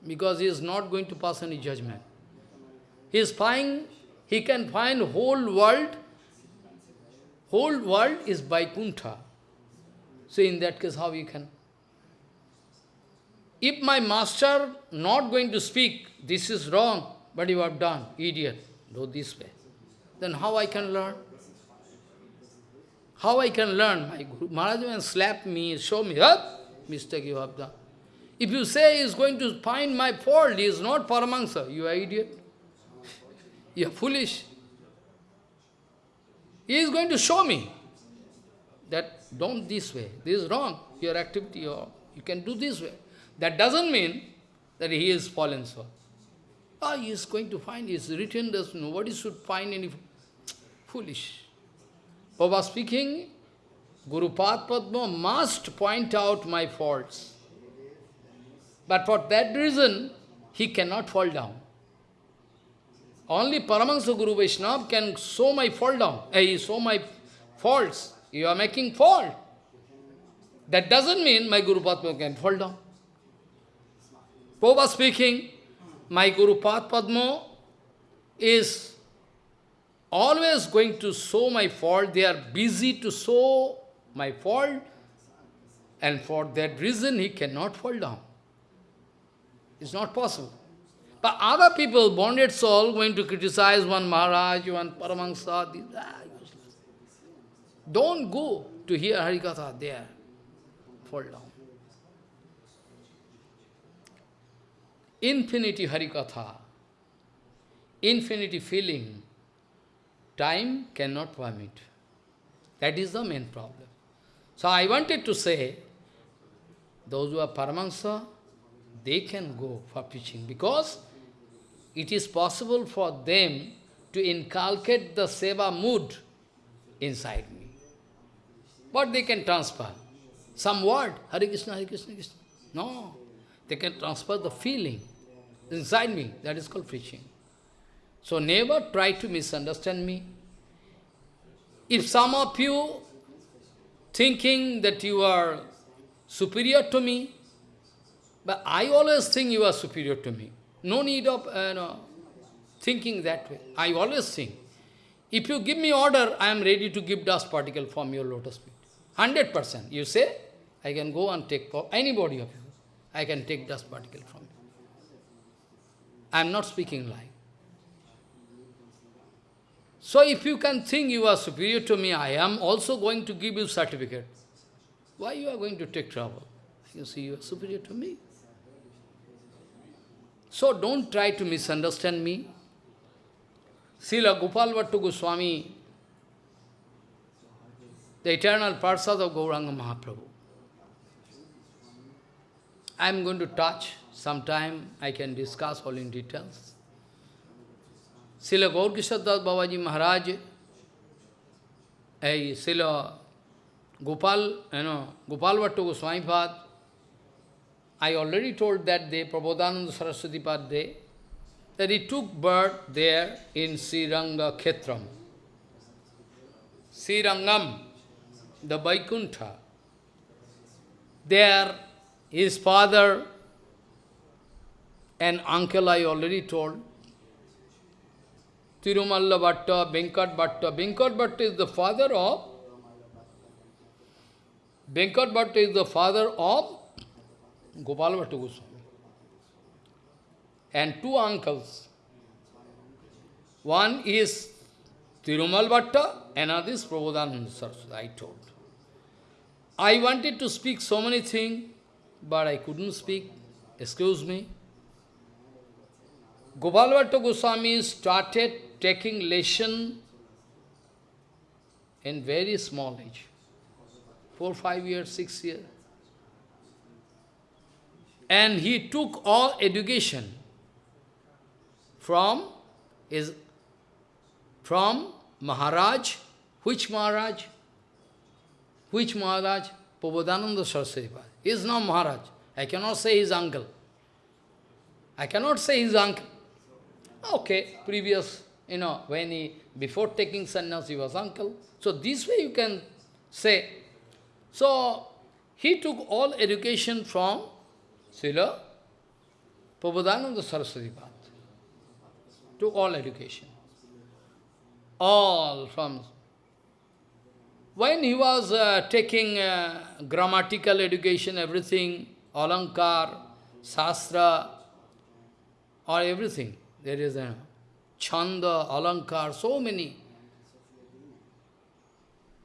because he is not going to pass any judgement he is finding he can find whole world, whole world is Vaikuntha. So in that case, how you can? If my master not going to speak, this is wrong, but you have done, idiot, do this way, then how I can learn? How I can learn? My Guru Maharaj will slap me, show me, huh? mistake you have done. If you say he is going to find my fault, he is not Paramahansa, you are idiot. You are foolish. He is going to show me that don't this way, this is wrong, your activity, or you can do this way. That doesn't mean that he is fallen so. Ah, he is going to find, he is written, that nobody should find any foolish. Baba speaking, Guru Padma must point out my faults. But for that reason, he cannot fall down. Only Paramahansa Guru Vaishnava can show my fall down, eh, show my faults. You are making fault. That doesn't mean my Guru Padma can fall down. Prabhupada speaking, my Guru Padma is always going to show my fault. They are busy to show my fault. And for that reason, he cannot fall down. It's not possible. But other people, bonded soul, going to criticize one Maharaj, one Paramahansa, ah, Don't go to hear Harikatha there. Fall down. infinity Harikatha, infinity feeling, time cannot permit. That is the main problem. So I wanted to say, those who are Paramahansa, they can go for preaching because it is possible for them to inculcate the seva mood inside me. But they can transfer? Some word, Hare Krishna, Hare Krishna, Krishna. No, they can transfer the feeling inside me. That is called preaching. So never try to misunderstand me. If some of you thinking that you are superior to me, but I always think you are superior to me. No need of uh, no, thinking that way. I always think. If you give me order, I am ready to give dust particle from your lotus feet. 100%. You say, I can go and take anybody of you. I can take dust particle from you. I am not speaking lie. So if you can think you are superior to me, I am also going to give you certificate. Why you are going to take trouble? You see, you are superior to me. So don't try to misunderstand me. Srila Gopal Bhatta Goswami, the eternal Parsad of Gauranga Mahaprabhu. I am going to touch Sometime I can discuss all in details. Srila Gaurkishor Das Babaji Maharaj, Srila Gopal, you know, Gopal Bhatta Goswami Pad, I already told that day, Prabodhananda Saraswati Pad day, that he took birth there in Sriranga Khetram. Srirangam, the Vaikuntha. There, his father and uncle I already told, Tirumalla Bhatta, Venkat Bhatta. Venkat Bhatta is the father of Venkat Bhatta is the father of Gopal Bhatta Goswami. And two uncles. One is Tirumal Bhatta, another is Prabodhananda Saraswati, I told. I wanted to speak so many things, but I couldn't speak. Excuse me. Gopal Bhatta Goswami started taking lesson in very small age. Four, five years, six years. And he took all education from his from Maharaj. Which Maharaj? Which Maharaj? Prabodhananda Saraswati. He is not Maharaj. I cannot say his uncle. I cannot say his uncle. Okay, previous, you know, when he, before taking sannyas, he was uncle. So this way you can say. So, he took all education from Srila Prabodhananda Saraswati Path. Took all education all from... When he was uh, taking uh, grammatical education, everything, alankar, sastra, or everything, there is a chanda, alankar, so many.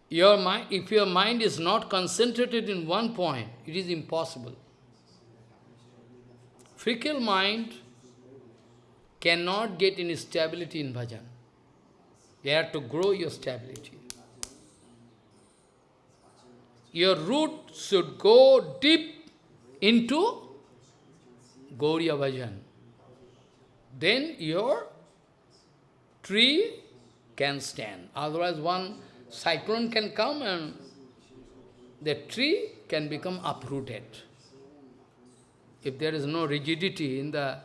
Your mind, if your mind is not concentrated in one point, it is impossible. Fickle mind cannot get any stability in bhajan. You have to grow your stability. Your root should go deep into Gauriya Bhajan. Then your tree can stand. Otherwise one cyclone can come and the tree can become uprooted. If there is no rigidity in the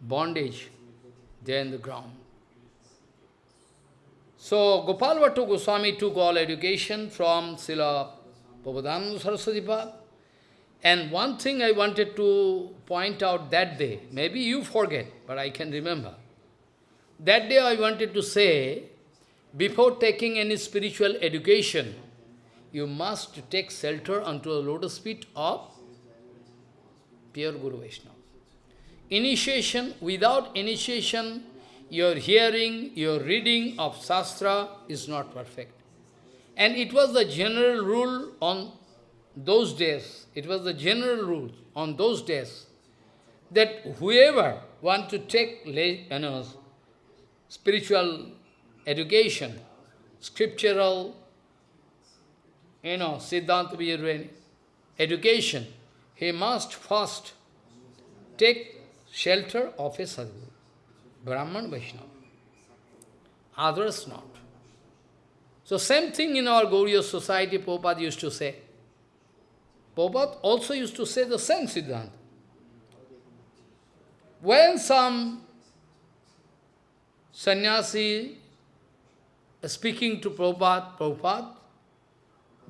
bondage there in the ground. So Gopal Bhattu Goswami took all education from Srila Prabodhananda Saraswati And one thing I wanted to point out that day, maybe you forget, but I can remember. That day I wanted to say, before taking any spiritual education, you must take shelter unto the lotus feet of pure Guru Vaishnava. Initiation, without initiation, your hearing, your reading of Shastra is not perfect. And it was the general rule on those days, it was the general rule on those days, that whoever want to take you know, spiritual education, scriptural, you know, Siddhanta education, he must first take shelter of a sadhguru. Brahman Vaishnava. Others not. So same thing in our Gauriya society, Prabhupada used to say. Prabhupada also used to say the same Siddhanta. When some sannyasi speaking to Prabhupada, Prabhupada,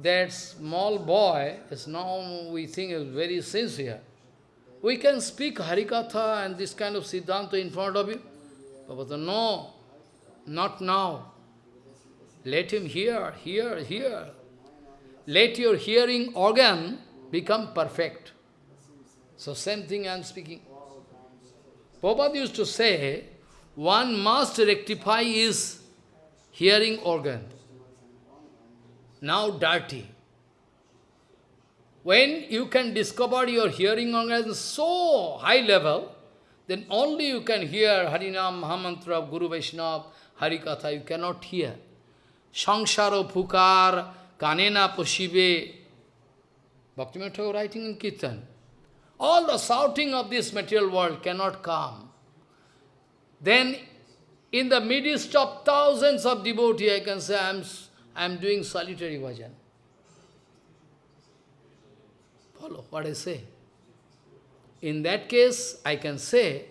that small boy is now, we think, is very sincere. We can speak Harikatha and this kind of Siddhanta in front of you. Prabhupada, no, not now. Let him hear, hear, hear. Let your hearing organ become perfect. So same thing I am speaking. Prabhupada used to say, one must rectify his hearing organ. Now dirty. When you can discover your hearing organ so high level, then only you can hear Harinam, Mahamantra Guru Vaishnava, Harikatha, you cannot hear. Sangsaro Pukar, Kanena Poshive, Bhaktivinoda writing in Kirtan. All the shouting of this material world cannot come. Then, in the midst of thousands of devotees, I can say, I am, I am doing solitary bhajan. Follow what I say. In that case, I can say,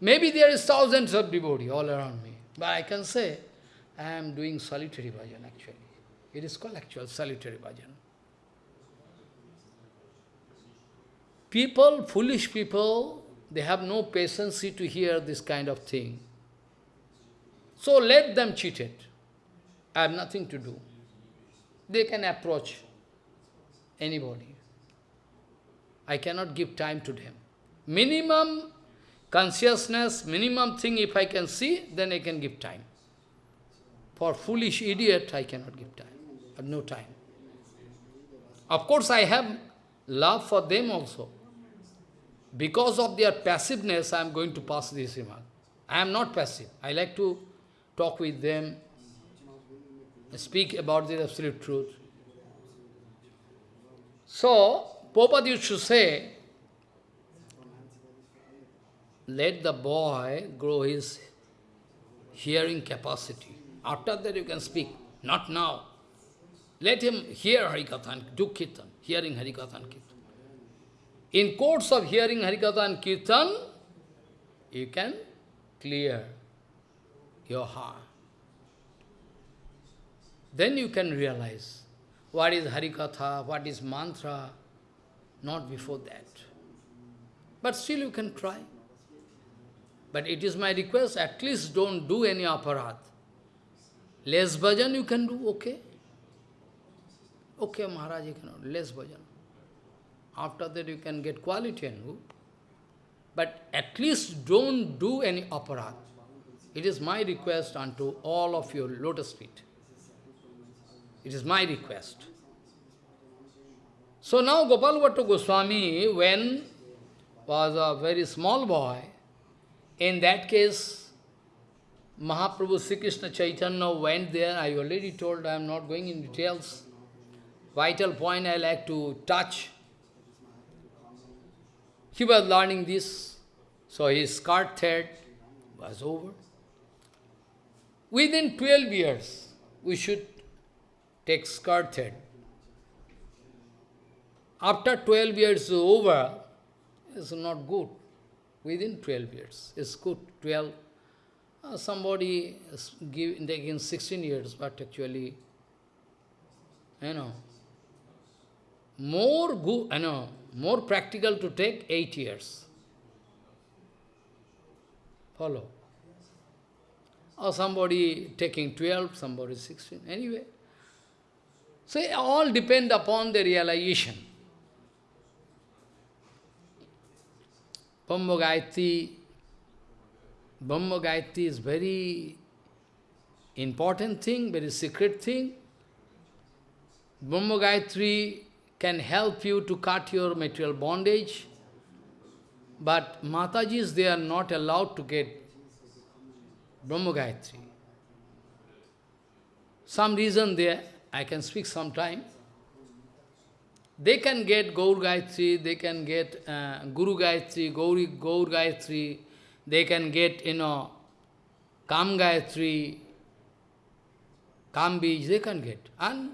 maybe there is thousands of devotees all around me, but I can say, I am doing solitary bhajan actually. It is called actual solitary bhajan. People, foolish people, they have no patience to hear this kind of thing. So let them cheat it. I have nothing to do. They can approach anybody. I cannot give time to them. Minimum consciousness, minimum thing if I can see, then I can give time. For foolish idiot, I cannot give time. I have no time. Of course, I have love for them also. Because of their passiveness, I am going to pass this remark. I am not passive. I like to talk with them, speak about the absolute truth. So, Prabhupada used to say, let the boy grow his hearing capacity. After that you can speak, not now. Let him hear Harikatha do Kirtan, hearing Harikatha and Kirtan. In course of hearing Harikatha and Kirtan, you can clear your heart. Then you can realize what is Harikatha, what is mantra, not before that. But still you can try. But it is my request, at least don't do any aparadh. Less bhajan you can do, okay? Okay, Maharaj, you cannot, less bhajan. After that you can get quality and good. But at least don't do any aparadh. It is my request unto all of your lotus feet. It is my request. So now Gopal Bhatta Goswami, when was a very small boy, in that case, Mahaprabhu Sri Krishna Chaitanya went there. I already told, I am not going in details. Vital point I like to touch. He was learning this, so his sacred thread was over. Within 12 years, we should take sacred thread. After 12 years over, it's not good. Within 12 years, it's good. 12, uh, somebody is give, taking 16 years, but actually, you know, more good, you know, more practical to take 8 years. Follow. Or somebody taking 12, somebody 16, anyway. So all depend upon the realization. Brahma Gayatri, Brahma Gayatri is very important thing, very secret thing. Brahma Gayatri can help you to cut your material bondage, but Matajis, they are not allowed to get Brahma Gayatri. Some reason there, I can speak sometime. They can get Gaur Gayatri, they can get uh, Guru Gayatri, Gauri, Gaur Gayatri, they can get, you know, Kam Gayatri, Kam they can get. And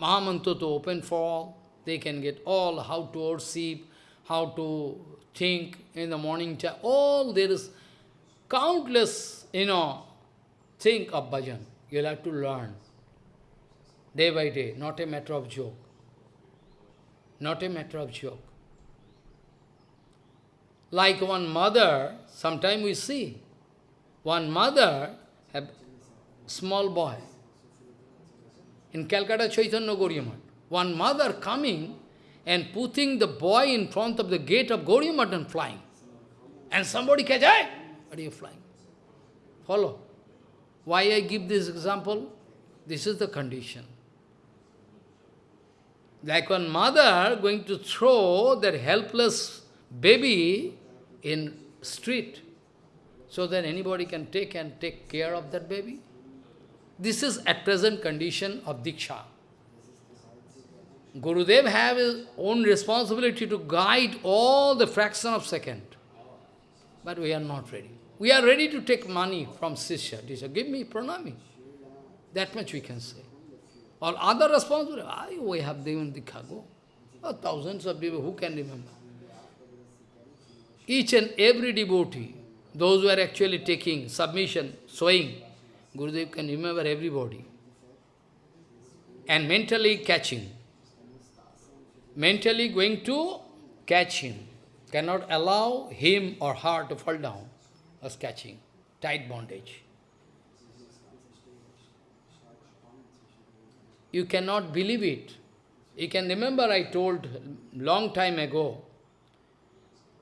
Mahamantra to open for all, they can get all how to worship, how to think in the morning time, all there is countless, you know, think of bhajan. You'll have to learn day by day, not a matter of joke not a matter of joke. Like one mother, sometime we see, one mother have small boy. In Calcutta Chaitanya Gauriya Math, one mother coming and putting the boy in front of the gate of Gauriya Math and flying. And somebody catch, hey, what are you flying? Follow. Why I give this example? This is the condition. Like one mother going to throw that helpless baby in street so that anybody can take and take care of that baby. This is at present condition of Diksha. Gurudev have his own responsibility to guide all the fraction of second. But we are not ready. We are ready to take money from Sisha. Teacher, give me pranami. That much we can say. Or other responsibility, ah, we have given the cargo. Oh, thousands of people, who can remember? Each and every devotee, those who are actually taking submission, sowing, Gurudev can remember everybody. And mentally catching. Mentally going to catch him, cannot allow him or her to fall down, was catching, tight bondage. You cannot believe it. You can remember I told long time ago,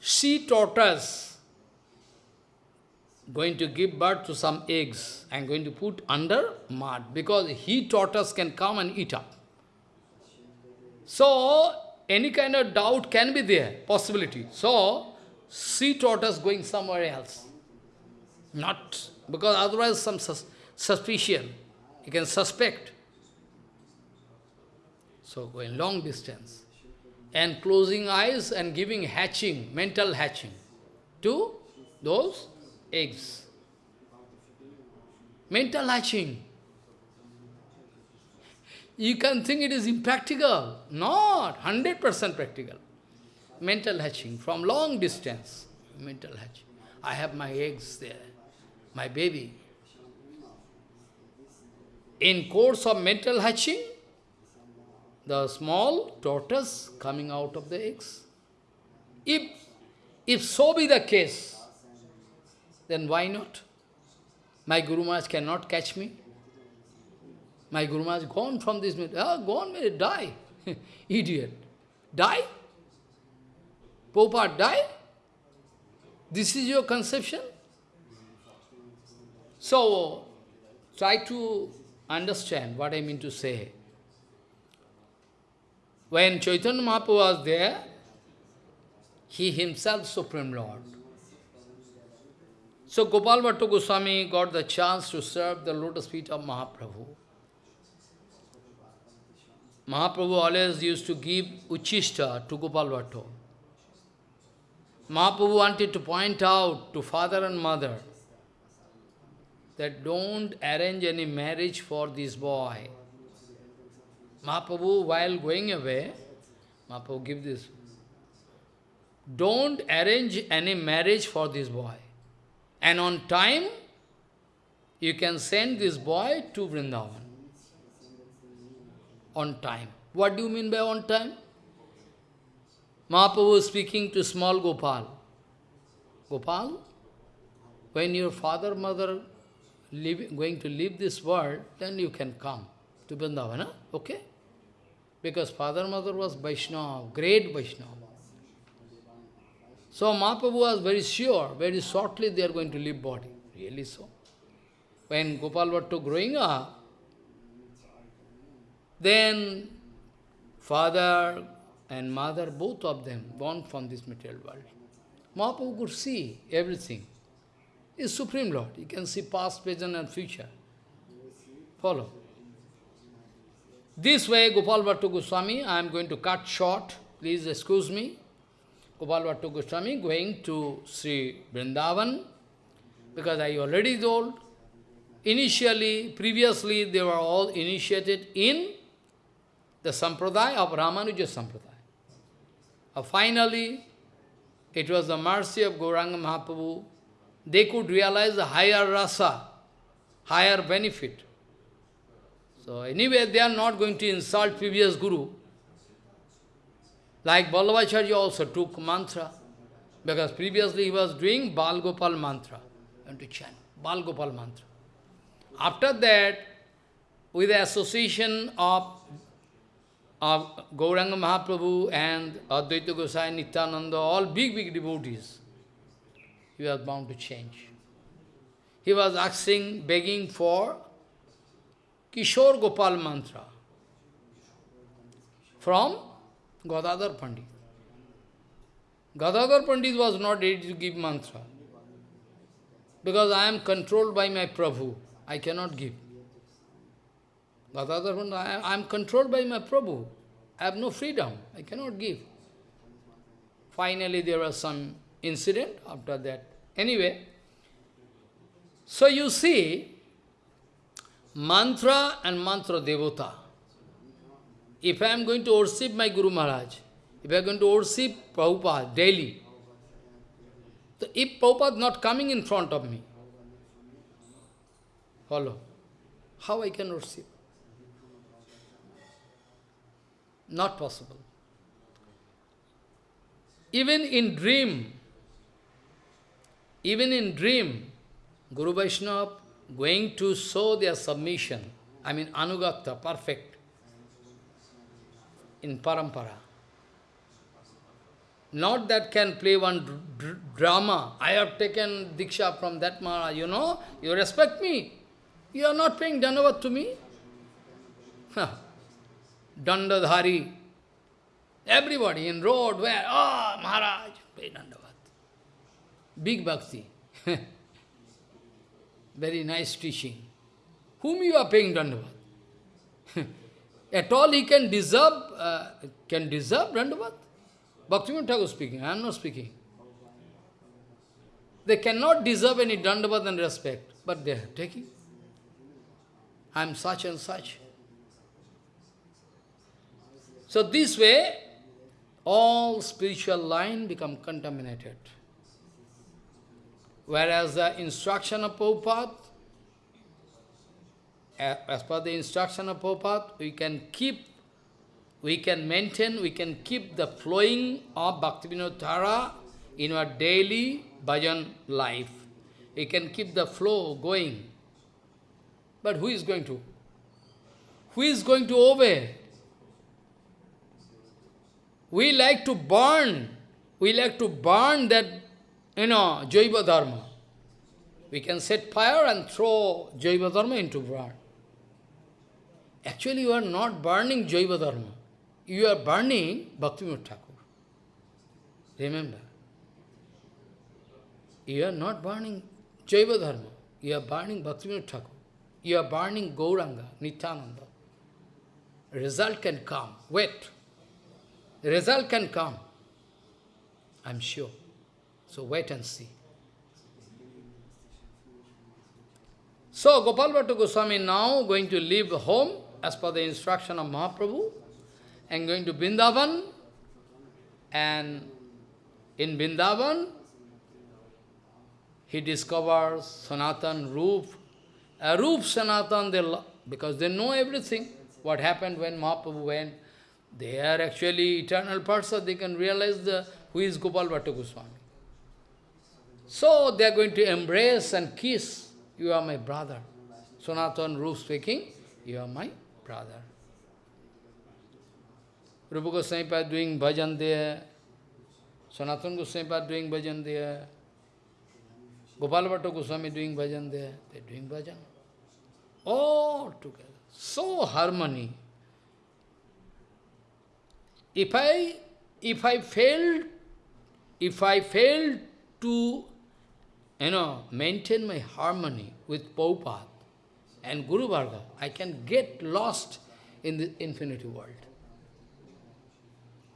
sea tortoise going to give birth to some eggs and going to put under mud because he tortoise can come and eat up. So, any kind of doubt can be there, possibility. So, sea tortoise going somewhere else. Not, because otherwise some sus suspicion, you can suspect. So, going long distance. And closing eyes and giving hatching, mental hatching to those eggs. Mental hatching. You can think it is impractical. Not, 100% practical. Mental hatching from long distance. Mental hatching. I have my eggs there, my baby. In course of mental hatching, the small tortoise coming out of the eggs. If, if so be the case, then why not? My Guru Maharaj cannot catch me. My Guru Maharaj gone from this, ah, gone, die. Idiot. Die? Popa, die? This is your conception? So, try to understand what I mean to say. When Chaitanya Mahaprabhu was there, he himself Supreme Lord. So Gopal Bhattu Goswami got the chance to serve the lotus feet of Mahaprabhu. Mahaprabhu always used to give Uchishta to Gopal Bhattu. Mahaprabhu wanted to point out to father and mother that don't arrange any marriage for this boy. Mahaprabhu, while going away, Mahaprabhu give this. Don't arrange any marriage for this boy. And on time, you can send this boy to Vrindavan. On time. What do you mean by on time? Mahaprabhu is speaking to small Gopal. Gopal, when your father, mother leave, going to leave this world, then you can come to Vrindavan, okay? Because father, mother was Vaishnava, great Vaishnava. So Mahaprabhu was very sure, very shortly they are going to leave body. Really so. When Gopal Bhattu growing up, then father and mother, both of them, born from this material world. Mahaprabhu could see everything. He is Supreme Lord. He can see past, present and future. Follow. This way, Gopal Bhattu Goswami, I am going to cut short. Please excuse me. Gopal Bhattu Goswami going to Sri Vrindavan, because I already told, initially, previously, they were all initiated in the Sampradaya of Ramanuja Sampradaya. Uh, finally, it was the mercy of Gauranga Mahaprabhu. They could realize the higher rasa, higher benefit. So anyway, they are not going to insult previous Guru. Like Vallabhacharya also took mantra, because previously he was doing Bal Gopal mantra, and to chant mantra. After that, with the association of, of Gauranga Mahaprabhu and Advaita Gosai, Nityananda, all big, big devotees, he was bound to change. He was asking, begging for Kishore Gopal mantra from Gadadhar Pandit. Gadadhar Pandit was not ready to give mantra. Because I am controlled by my Prabhu. I cannot give. Gadadhar Pandit, I am controlled by my Prabhu. I have no freedom. I cannot give. Finally, there was some incident after that. Anyway, so you see, mantra and mantra devota. If I am going to worship my Guru Maharaj, if I am going to worship Prabhupada daily, so if Prabhupada not coming in front of me, follow, how I can worship? Not possible. even in dream, even in dream, Guru Vaishnava going to show their submission, I mean Anugata, perfect, in Parampara. Not that can play one drama. I have taken Diksha from that Maharaj, you know, you respect me. You are not paying Dandavat to me. Dandadhari. Everybody in road where, oh, Maharaj, pay Dandavat. Big bhakti. Very nice teaching. Whom you are paying Dandavat? At all he can deserve, uh, can deserve Dandavat? Bhaktivinoda Thakur speaking, I am not speaking. They cannot deserve any Dandavat and respect, but they are taking. I am such and such. So this way, all spiritual line become contaminated. Whereas the instruction of Prabhupada, as per the instruction of Prabhupada, we can keep, we can maintain, we can keep the flowing of Bhaktivinoda in our daily bhajan life. We can keep the flow going. But who is going to? Who is going to obey? We like to burn. We like to burn that, you know, Jaiva Dharma. We can set fire and throw Jaiva Dharma into burn. Actually, you are not burning Jaiva Dharma. You are burning Bhaktivinoda Thakur. Remember. You are not burning Jaiva Dharma. You are burning Bhaktivinoda Thakur. You are burning Gauranga, Nityananda. Result can come. Wait. Result can come. I'm sure. So wait and see. So Gopal Bhattu Goswami now going to leave home as per the instruction of Mahaprabhu and going to Vrindavan and in Vrindavan he discovers Sanatan Roop a Roop Sanatan, they because they know everything. What happened when Mahaprabhu went. They are actually eternal person, they can realize the, who is Gopal Bhatta Goswami. So they are going to embrace and kiss. You are my brother. Sanatan Roop speaking, you are my brother. Rupa Goswami doing bhajan there. Sanatan Goswami doing bhajan there. Gopal Goswami doing bhajan there. They are doing bhajan all together. So harmony. If I if I fail if I failed to you know maintain my harmony with Prabhupada and Guru Varga, I can get lost in the infinity world.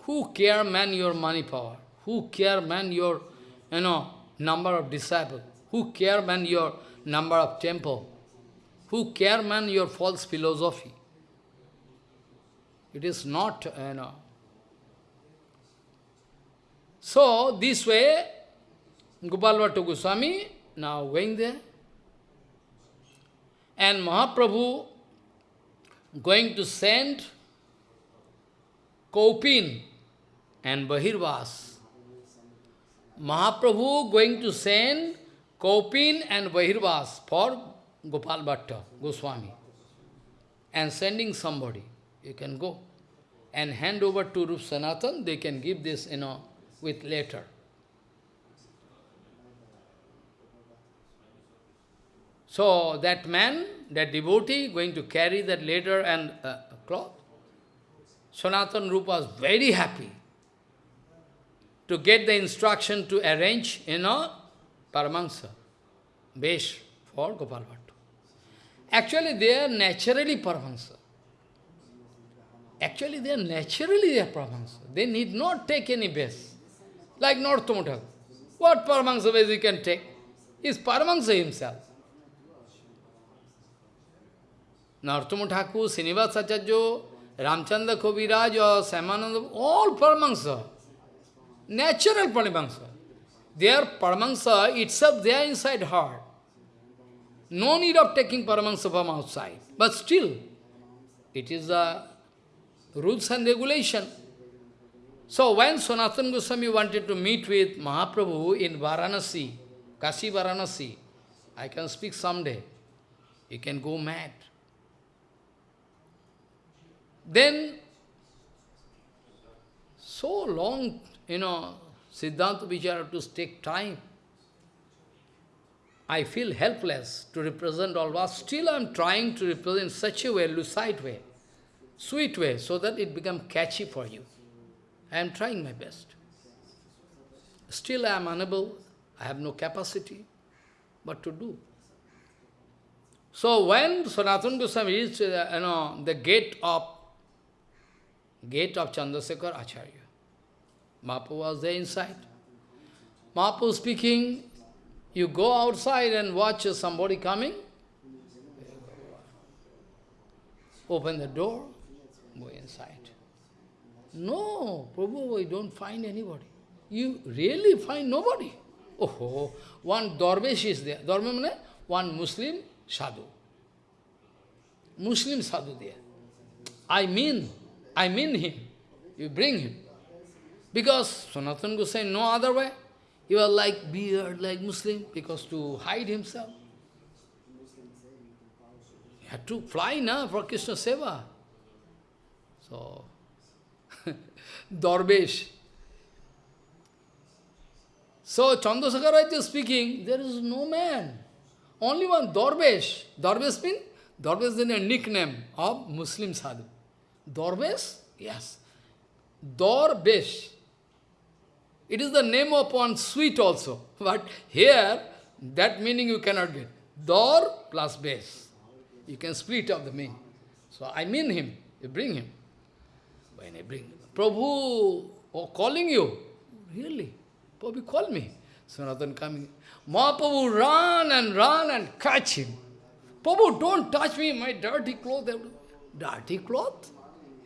Who care man your money power? Who care man your you know number of disciples? Who care man your number of temple? Who care, man, your false philosophy? It is not, you know. So, this way, Gopal Bhatta Goswami now going there. And Mahaprabhu going to send Kaupin and Bahirvas. Mahaprabhu going to send Kaupin and Bahirvas for Gopal Bhatta, Goswami, and sending somebody, you can go and hand over to Rup Sanatan, they can give this, you know, with letter. So that man, that devotee, going to carry that letter and uh, cloth. Sanatan Rupa was very happy to get the instruction to arrange, you know, Paramahansa, Besh for Gopal Bhatta. Actually, they are naturally Paramahansa. Actually, they are naturally they are Paramahansa. They need not take any base. Like North Narottam What Paramahansa base you can take? Is Paramahansa himself. Narottam Thakur, Srinivas Acharya, Ramchandra Kaviraj, or Samananda, all Paramahansa. Natural Paramahansa. Their Paramahansa itself, they are inside heart. No need of taking Paramahansa from outside. But still, it is the rules and regulation. So when Sanatana Goswami wanted to meet with Mahaprabhu in Varanasi, Kashi Varanasi, I can speak someday. You can go mad. Then, so long, you know, Siddhanta Vichara to take time. I feel helpless to represent all but still I am trying to represent such a way, lucid way, sweet way, so that it becomes catchy for you. I am trying my best. Still I am unable, I have no capacity, what to do? So when Sanatana Goswami reached uh, you know, the gate of gate of Chandrasekhar Acharya, Mapu was there inside. Mapu speaking, you go outside and watch somebody coming, open the door, go inside. No, Prabhu, we don't find anybody. You really find nobody. Oh, one Darvesh is there. Means one Muslim sadhu. Muslim sadhu there. I mean, I mean him. You bring him. Because Sanatana Goswami, no other way. He was like beard, like Muslim, because to hide himself. He had to fly now for Krishna Seva. So, Darbesh. So, Chandrasekhar is speaking, there is no man. Only one Darbesh. Darbesh means? Darbesh is a nickname of Muslim sadhu. Darbesh? Yes. Darbesh. It is the name one sweet also. But here, that meaning you cannot get. Dor plus base. You can split up the meaning. So I mean him. You bring him. When I bring Prabhu oh, calling you. Really? Prabhu call me. Sanatan coming. Mahaprabhu run and run and catch him. Prabhu, don't touch me, my dirty cloth. Dirty cloth?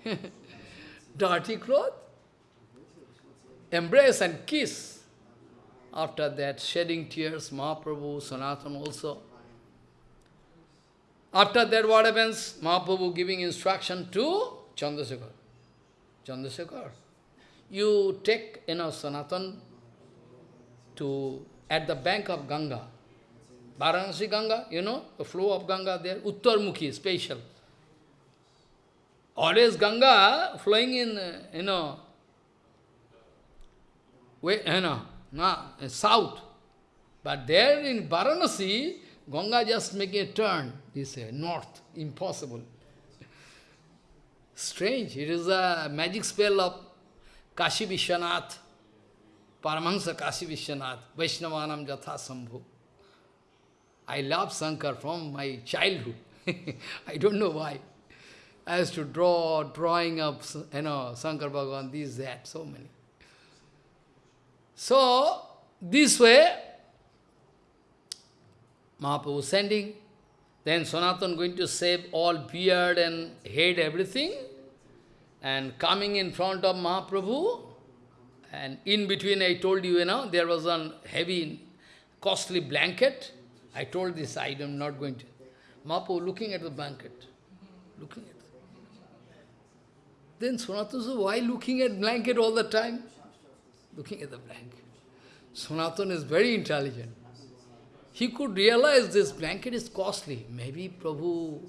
dirty cloth? embrace and kiss. After that, shedding tears, Mahaprabhu, Sanatan also. After that, what happens? Mahaprabhu giving instruction to Chandrasekhar. Chandrasekhar, you take, you know, Sanatan to, at the bank of Ganga. Varanasi Ganga, you know, the flow of Ganga there, Uttarmukhi, special. Always Ganga flowing in, you know, way, you know, no, uh, south. But there in Varanasi, Ganga just making a turn, this way, north, impossible. Strange, it is a magic spell of Kashi Vishwanath, Paramahansa Kashi Vishwanath, Vaishnavanam Jatha Sambhu. I love Shankar from my childhood. I don't know why. Used to draw, drawing of, you know, Shankar Bhagavan, this, that, so many. So, this way, Mahaprabhu was sending, then Sanatan going to save all beard and head, everything, and coming in front of Mahaprabhu, and in between I told you, you know, there was a heavy, costly blanket. I told this, I am not going to. Mahaprabhu looking at the blanket, looking at Then Sanatana said, why looking at blanket all the time? looking at the blanket. Sanatana is very intelligent. He could realize this blanket is costly. Maybe Prabhu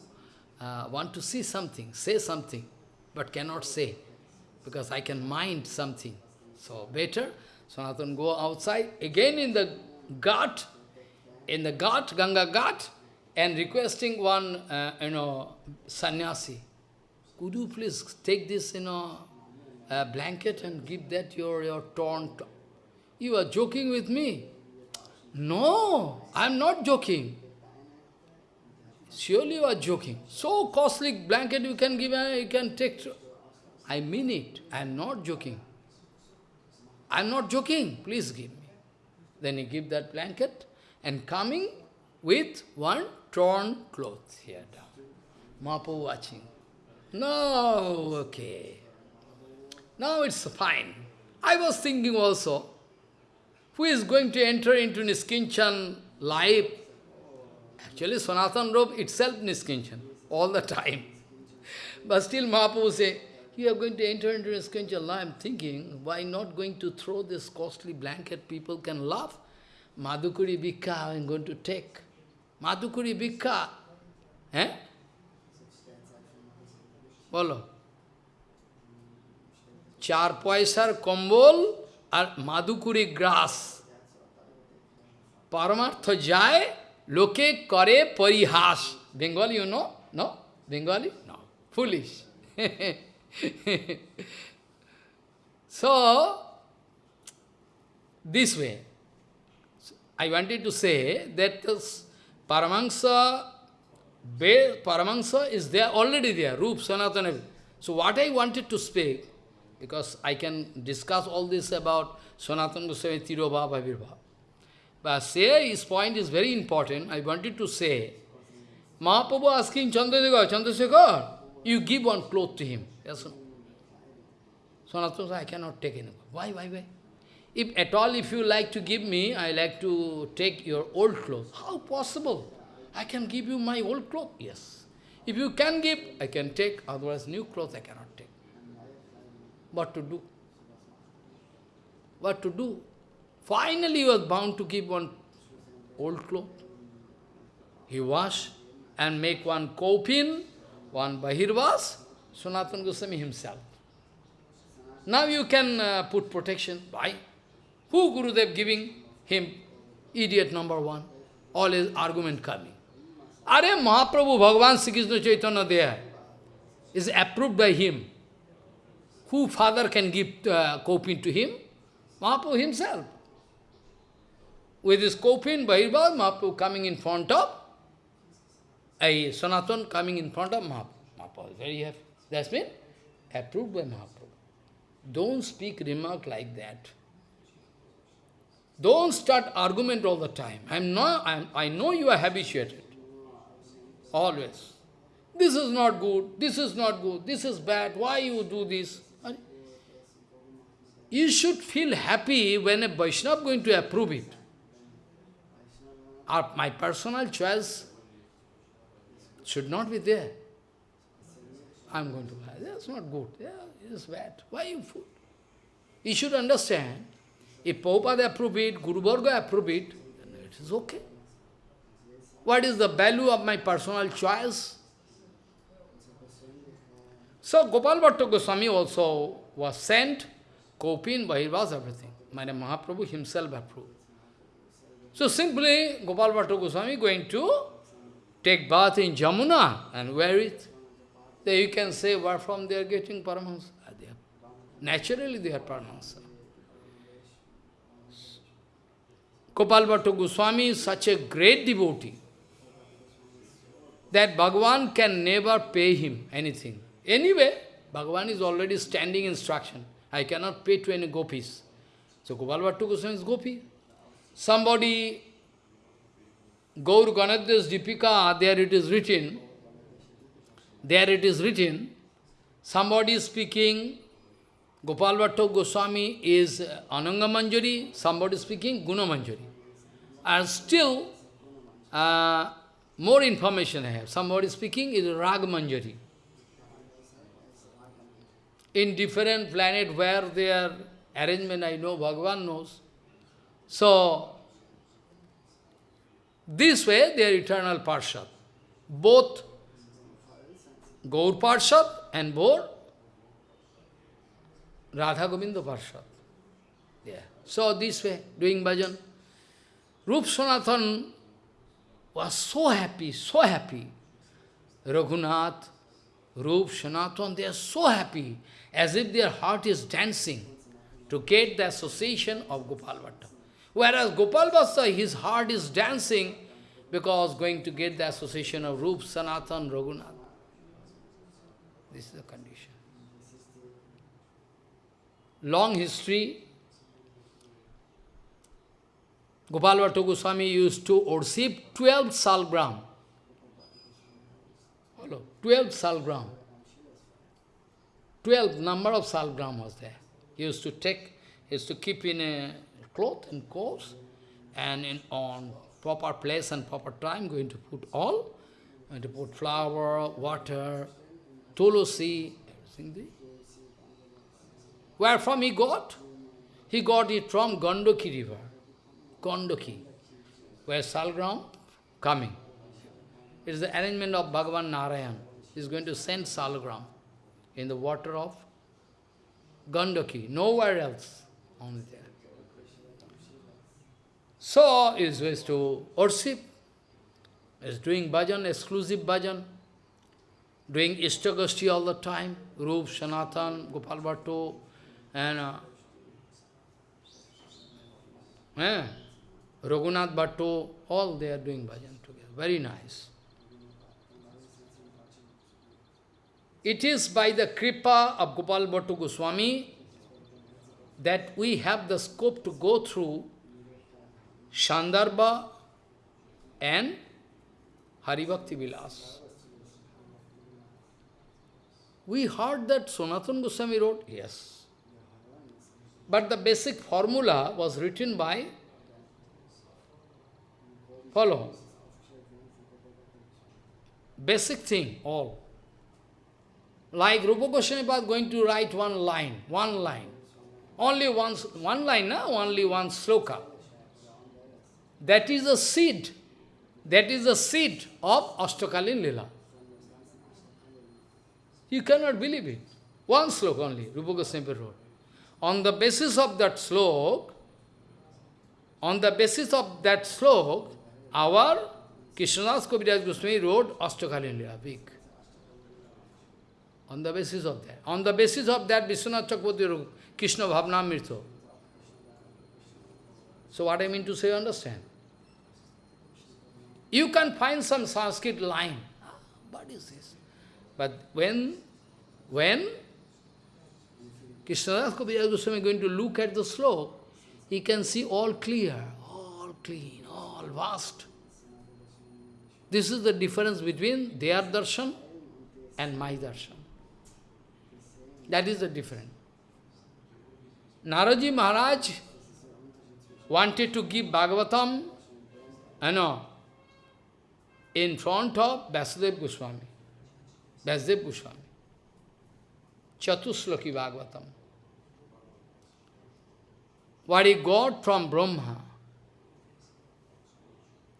uh, want to see something, say something, but cannot say, because I can mind something. So better, Sanatana go outside, again in the ghat, in the ghat, Ganga ghat, and requesting one, uh, you know, sannyasi, could you please take this, know, a blanket and give that your, your torn... You are joking with me. No, I am not joking. Surely you are joking. So costly blanket you can give, uh, you can take. I mean it. I am not joking. I am not joking. Please give me. Then he give that blanket and coming with one torn cloth here down. Watching. No, okay. Now it's fine. I was thinking also, who is going to enter into Niskinchan life? Actually, Sanatan Rup itself Niskinchan, all the time. But still Mahaprabhu say, you are going to enter into strange life. I'm thinking, why not going to throw this costly blanket? People can laugh. Madhukuri Bhikha, I'm going to take. Madhukuri Bhikha. Eh? বলো। চার পয়সার কম্বল আর মাদুকুরি গ্রাস। পরমার্থ যায়, লোকে করে পরিহাস। Bengali you know no, Bengali no foolish so, this way, i wanted to say that this Paramahansa is there, already there, Rup, Sanatana. So what I wanted to speak, because I can discuss all this about Sanatana Goswami, Tirobha, Bhavirbha. But say his point is very important. I wanted to say, Mahaprabhu asking Chandrasekhar, Chandrasekhar, you give one cloth to him. Yes, Sanatana said, I cannot take any. Why, why, why? If at all, if you like to give me, I like to take your old clothes. How possible? I can give you my old cloth. Yes. If you can give, I can take, otherwise new clothes I cannot take. What to do? What to do? Finally he was bound to give one old cloth. He wash and make one kopin, one bahirvas, Sanatana Goswami himself. Now you can uh, put protection. Why? Who Gurudev giving him? Idiot number one. All his argument coming. Are Mahaprabhu Bhagavan Sri Krishna Chaitanya there is approved by him. Who father can give uh, kopin to him? Mahaprabhu himself. With his kopin, Bahirvas, Mahaprabhu coming in front of, a Sanatan coming in front of Mahaprabhu. Mahaprabhu is very happy. That's been approved by Mahaprabhu. Don't speak remark like that. Don't start argument all the time. I'm not, I'm, I know you are habituated. Always. This is not good, this is not good, this is bad, why you do this? You should feel happy when a Vaishnava going to approve it. My personal choice should not be there. I'm going to buy. That's not good. Yeah, it's bad. Why you fool? You should understand, if Prabhupada approve it, Guru Varga approve it, then it is okay. What is the value of my personal choice? So Gopal Bhatta Goswami also was sent, Kopin, Bahirvas, everything. My Mahaprabhu himself approved. So simply Gopal Bhatta Goswami going to take bath in Jamuna and wear it. Then you can say where from they are getting Paramahansa. Ah, naturally they are Paramahansa. Gopal Bhatta Goswami is such a great devotee that Bhagavan can never pay him anything. Anyway, Bhagavan is already standing instruction. I cannot pay to any gopis. So Gopal Bhattu Goswami is gopi. Somebody, Gaur Ganoddesha Dipika, there it is written, there it is written, somebody speaking, Gopal Bhattu Goswami is Ananga Manjari, somebody speaking Guna Manjari. And still, uh, more information I have. Somebody speaking is Rag Manjari. In different planet where their arrangement I know, Bhagavan knows. So, this way they are eternal Parshad. Both Gaur Parshad and both Radha Govinda Parshad. Yeah. So this way, doing bhajan. Rup Sanatan was so happy, so happy. Raghunath, Rup, Sanatan, they are so happy, as if their heart is dancing to get the association of Gopal Bhatta. Whereas Gopal Bhatta, his heart is dancing because going to get the association of Rup, Sanatan, Raghunath. This is the condition. Long history, Gopal Bhatta Goswami used to worship 12 salgram. Hello, 12 salgram. 12 number of salgram was there. He used to take, he used to keep in a cloth and course, and in on proper place and proper time, going to put all, going to put flour, water, tulsi, everything. Where from he got? He got it from Gandoki river. Gandoki, where Salgram coming. It is the arrangement of Bhagavan Narayan. He is going to send Salgram in the water of Gandaki, nowhere else, only there. So, is going to worship, is doing bhajan, exclusive bhajan, doing Ishtagoshthi all the time, Rup, Sanatan, Gopal Bhatto, and uh, eh, Raghunath Bhatto, all they are doing bhajan together. Very nice. It is by the kripa of Gopal Bhattu Goswami that we have the scope to go through Sandarbha and Haribhakti Vilas. We heard that Sanatana Goswami wrote, yes. But the basic formula was written by, follow, basic thing, all. Like Rupa Goswami was going to write one line, one line. Only one, one line, no? only one sloka. That is the seed. That is the seed of Ashtakalin Lila. You cannot believe it. One slok only, Rupa Goswami wrote. On the basis of that slok, on the basis of that slok, our Krishnadas Kaviraj Goswami wrote Ashtakalin Lila, big. On the basis of that. On the basis of that, Vishwanath Chakravarti Krishna Bhavanamrita. So what I mean to say, understand? You can find some Sanskrit line. What is this? But when, when Krishnadas Kaviraj Goswami is going to look at the slok, he can see all clear, all clean, vast. This is the difference between their darshan and my darshan. That is the difference. Naradji Maharaj wanted to give Bhagavatam, you know, in front of Vyasadev Goswami. Vyasadev Goswami. Chatusloki Bhagavatam. What he got from Brahma.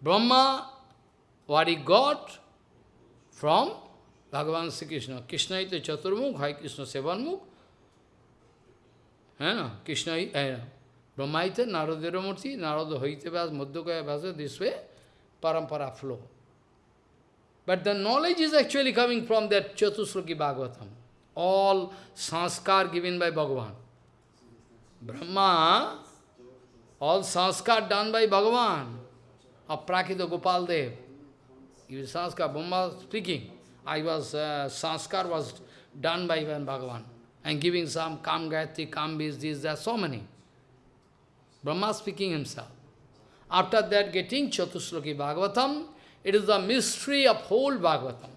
Brahma, what he got from Bhagavan Sri Krishna. Krishna is the Chaturmukh, Hai Krishna Sevanmukh. Yeah, Krishna is eh, Brahma, Naradiramurti, Narada Haitavas, Madhukaya Vasa, this way, parampara flow. But the knowledge is actually coming from that Chaturmukhi Bhagavatam. All sanskar given by Bhagavan. Brahma, all sanskar done by Bhagavan. Of Prakita Gopal Dev. Is sanskar, Brahma speaking. I was, uh, sanskar was done by Bhagavan. And giving some Kam Gayatri, Kam Bees, these, there are so many. Brahma speaking himself. After that, getting Chatusloki Bhagavatam, it is the mystery of whole Bhagavatam.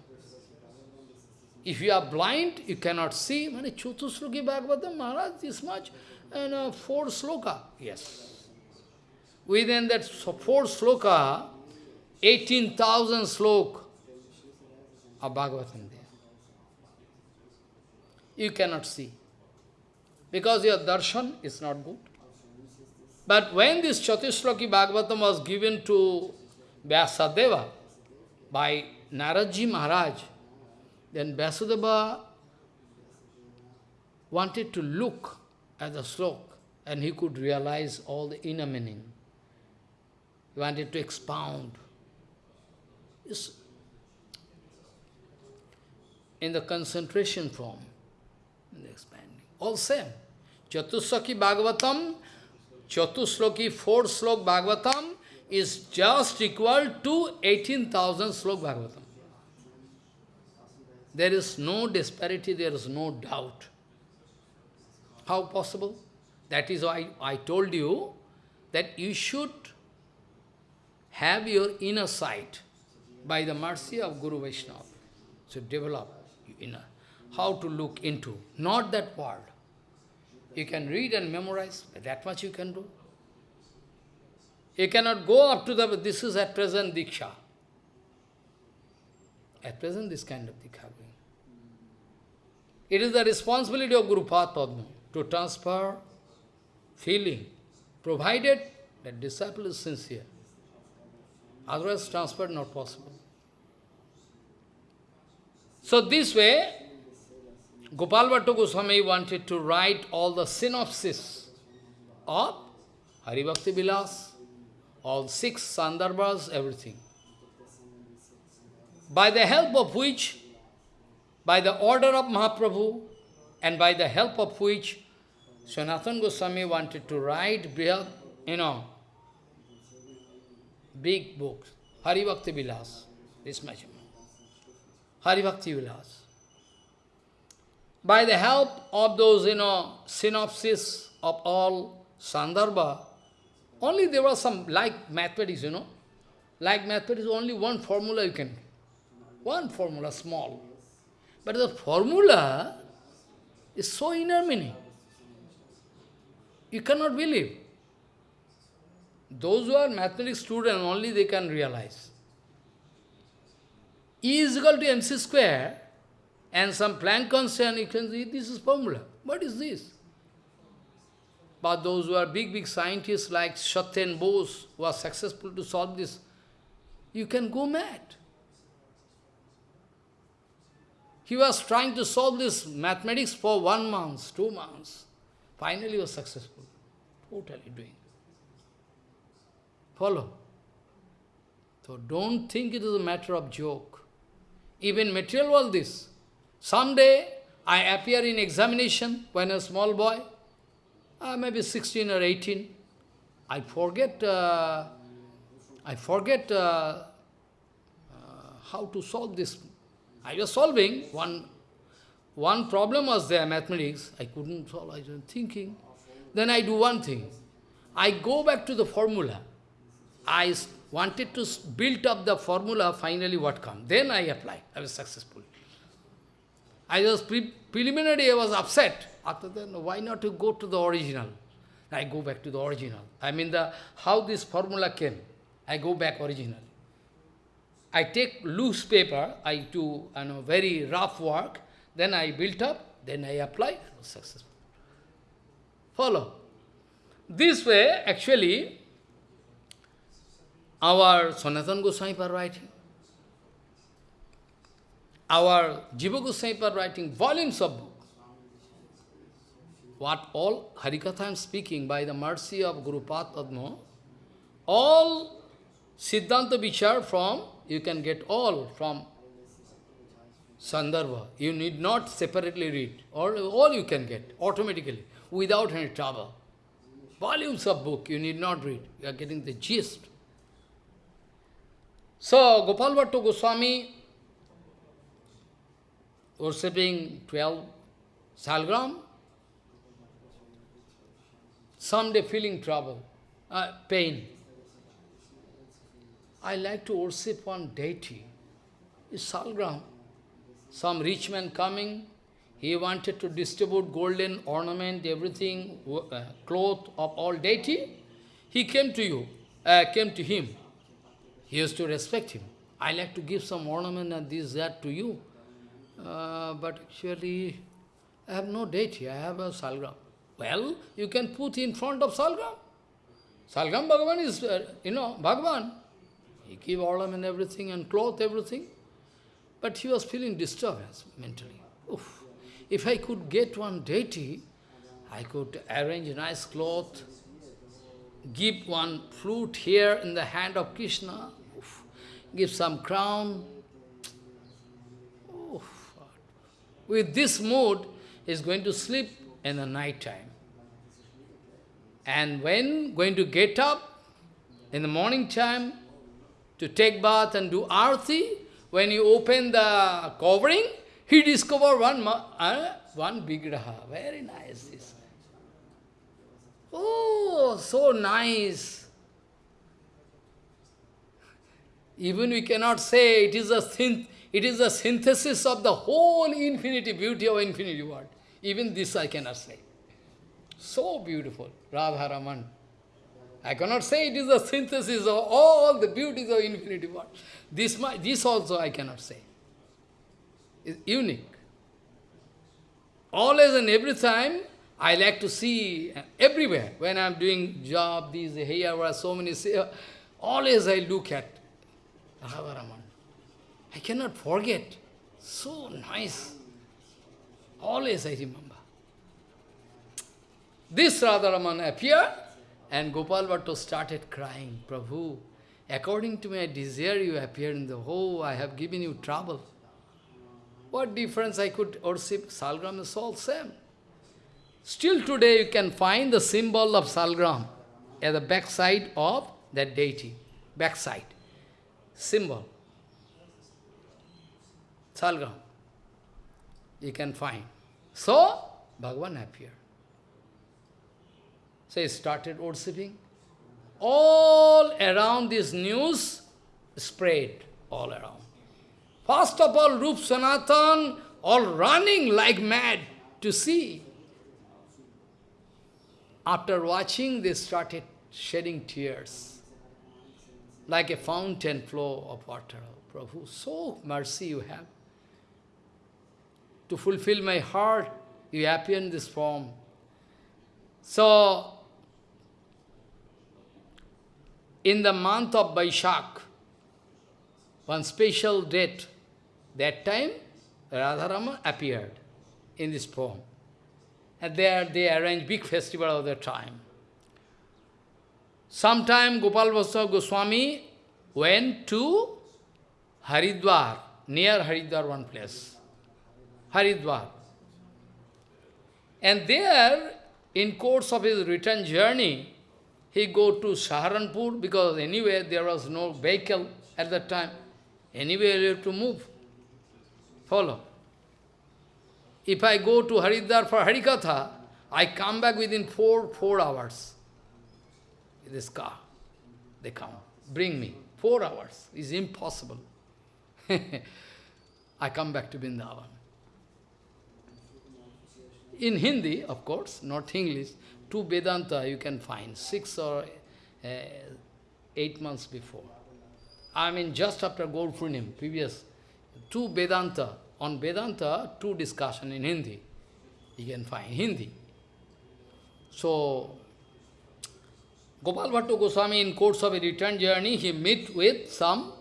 If you are blind, you cannot see. Chatusloki Bhagavatam, Maharaj, this much, and uh, four sloka. Yes. Within that four sloka, 18,000 slok of Bhagavatam there. You cannot see. Because your darshan is not good. But when this Chatusloki Bhagavatam was given to Vyasadeva by Naradji Maharaj, then Vyasadeva wanted to look at the slok and he could realize all the inner meaning. Wanted to expound. It's in the concentration form, in the expanding. All same. Chatusloki Bhagavatam, Chatusloki, 4 slok Bhagavatam is just equal to 18,000 slok Bhagavatam. There is no disparity, there is no doubt. How possible? That is why I told you that you should have your inner sight by the mercy of Guru Vaishnava. So develop your inner. How to look into, not that world. You can read and memorize, that much you can do. You cannot go up to the, this is at present Diksha. At present this kind of Diksha. It is the responsibility of Guru Padma to transfer feeling, provided that disciple is sincere. Otherwise, transfer not possible. So this way, Gopal Bhatta Goswami wanted to write all the synopsis of Haribhakti Vilas, all six Sandarbhas, everything. By the help of which, by the order of Mahaprabhu, and by the help of which Sanatana Goswami wanted to write, you know, big books, Haribhakti Vilas, this much. Haribhakti Vilas. By the help of those, you know, synopsis of all Sandarbha, only there was some, like mathematics, you know, like mathematics, only one formula you can, one formula, small. But the formula is so inner meaning. You cannot believe. Those who are mathematics students, only they can realize. E is equal to mc square, and some Planck constant, you can see this is formula. What is this? But those who are big, big scientists like Satyen Bose, who are successful to solve this, you can go mad. He was trying to solve this mathematics for one month, two months. Finally, was successful. Totally doing. Follow. So don't think it is a matter of joke. Even material world this. Someday I appear in examination when a small boy, uh, maybe 16 or 18. I forget, uh, I forget uh, uh, how to solve this. I was solving one, one problem was there, mathematics. I couldn't solve, I was thinking. Then I do one thing. I go back to the formula. I wanted to build up the formula, finally what come. Then I apply. I was successful. I was pre preliminary, I was upset. After that, why not to go to the original? I go back to the original. I mean, the how this formula came. I go back original. I take loose paper, I do you know, very rough work, then I built up, then I apply, I was successful. Follow. This way, actually, our Sanatana Goswami are writing. Our Jiva Goswami are writing volumes of books. What all Harikatha I am speaking by the mercy of Guru Padma, all Siddhanta Vichar from, you can get all from Sandarbha. You need not separately read. All, all you can get automatically, without any trouble. Volumes of book you need not read. You are getting the gist. So, Gopal Bhatta Goswami worshipping 12 salgram, someday feeling trouble, uh, pain. I like to worship one deity. It's salgram. Some rich man coming, he wanted to distribute golden ornament, everything, uh, cloth of all deity. He came to you, uh, came to him. He used to respect him. I like to give some ornament and this, that to you. Uh, but actually, I have no deity, I have a salgram. Well, you can put in front of salgram. Salgram Bhagavan is, uh, you know, Bhagavan. He give ornament everything and cloth everything. But he was feeling disturbance mentally. Oof. If I could get one deity, I could arrange nice cloth, give one flute here in the hand of Krishna, give some crown. With this mood, is going to sleep in the night time. And when going to get up in the morning time to take bath and do arti, when you open the covering, he discover one uh, one big raha. Very nice this. Oh, so nice. Even we cannot say it is a synth, it is a synthesis of the whole infinity, beauty of infinity world. Even this I cannot say. So beautiful, Radharaman. I cannot say it is a synthesis of all the beauties of infinity world. This, this also I cannot say. It's unique. Always and every time, I like to see uh, everywhere. When I'm doing job, these here were so many, uh, always I look at Radharaman. I cannot forget. So nice. Always I remember. This Radharaman appeared and Gopal Bhattu started crying, Prabhu, according to my desire you appeared in the whole, I have given you trouble. What difference I could worship? Salgram is all same. Still today you can find the symbol of Salgram at the backside of that deity. Backside. Symbol. Salgram. You can find. So, Bhagavan appeared. So he started worshipping. All around this news spread all around. First of all, Rup Sanatan all running like mad to see. After watching, they started shedding tears, like a fountain flow of water. Oh, Prabhu, so mercy you have. To fulfill my heart, you appear in this form. So, in the month of Vaishak, one special date, that time Radharaman appeared in this form. And there they arranged big festival of the time. Sometime Gopal Vaishnava Goswami went to Haridwar, near Haridwar one place. Haridwar. And there, in course of his return journey, he go to Saharanpur because anyway there was no vehicle at that time. Anyway you have to move. Follow. If I go to Haridwar for Harikatha, I come back within four, four hours. This car. They come. Bring me. Four hours. is impossible. I come back to Vrindavan. In Hindi, of course, not English, two Vedanta you can find, six or uh, eight months before. I mean, just after Gaur previous, two Vedanta, on Vedanta, two discussion in Hindi. You can find Hindi. So, Gopal Bhattu Goswami, in course of a return journey, he met with some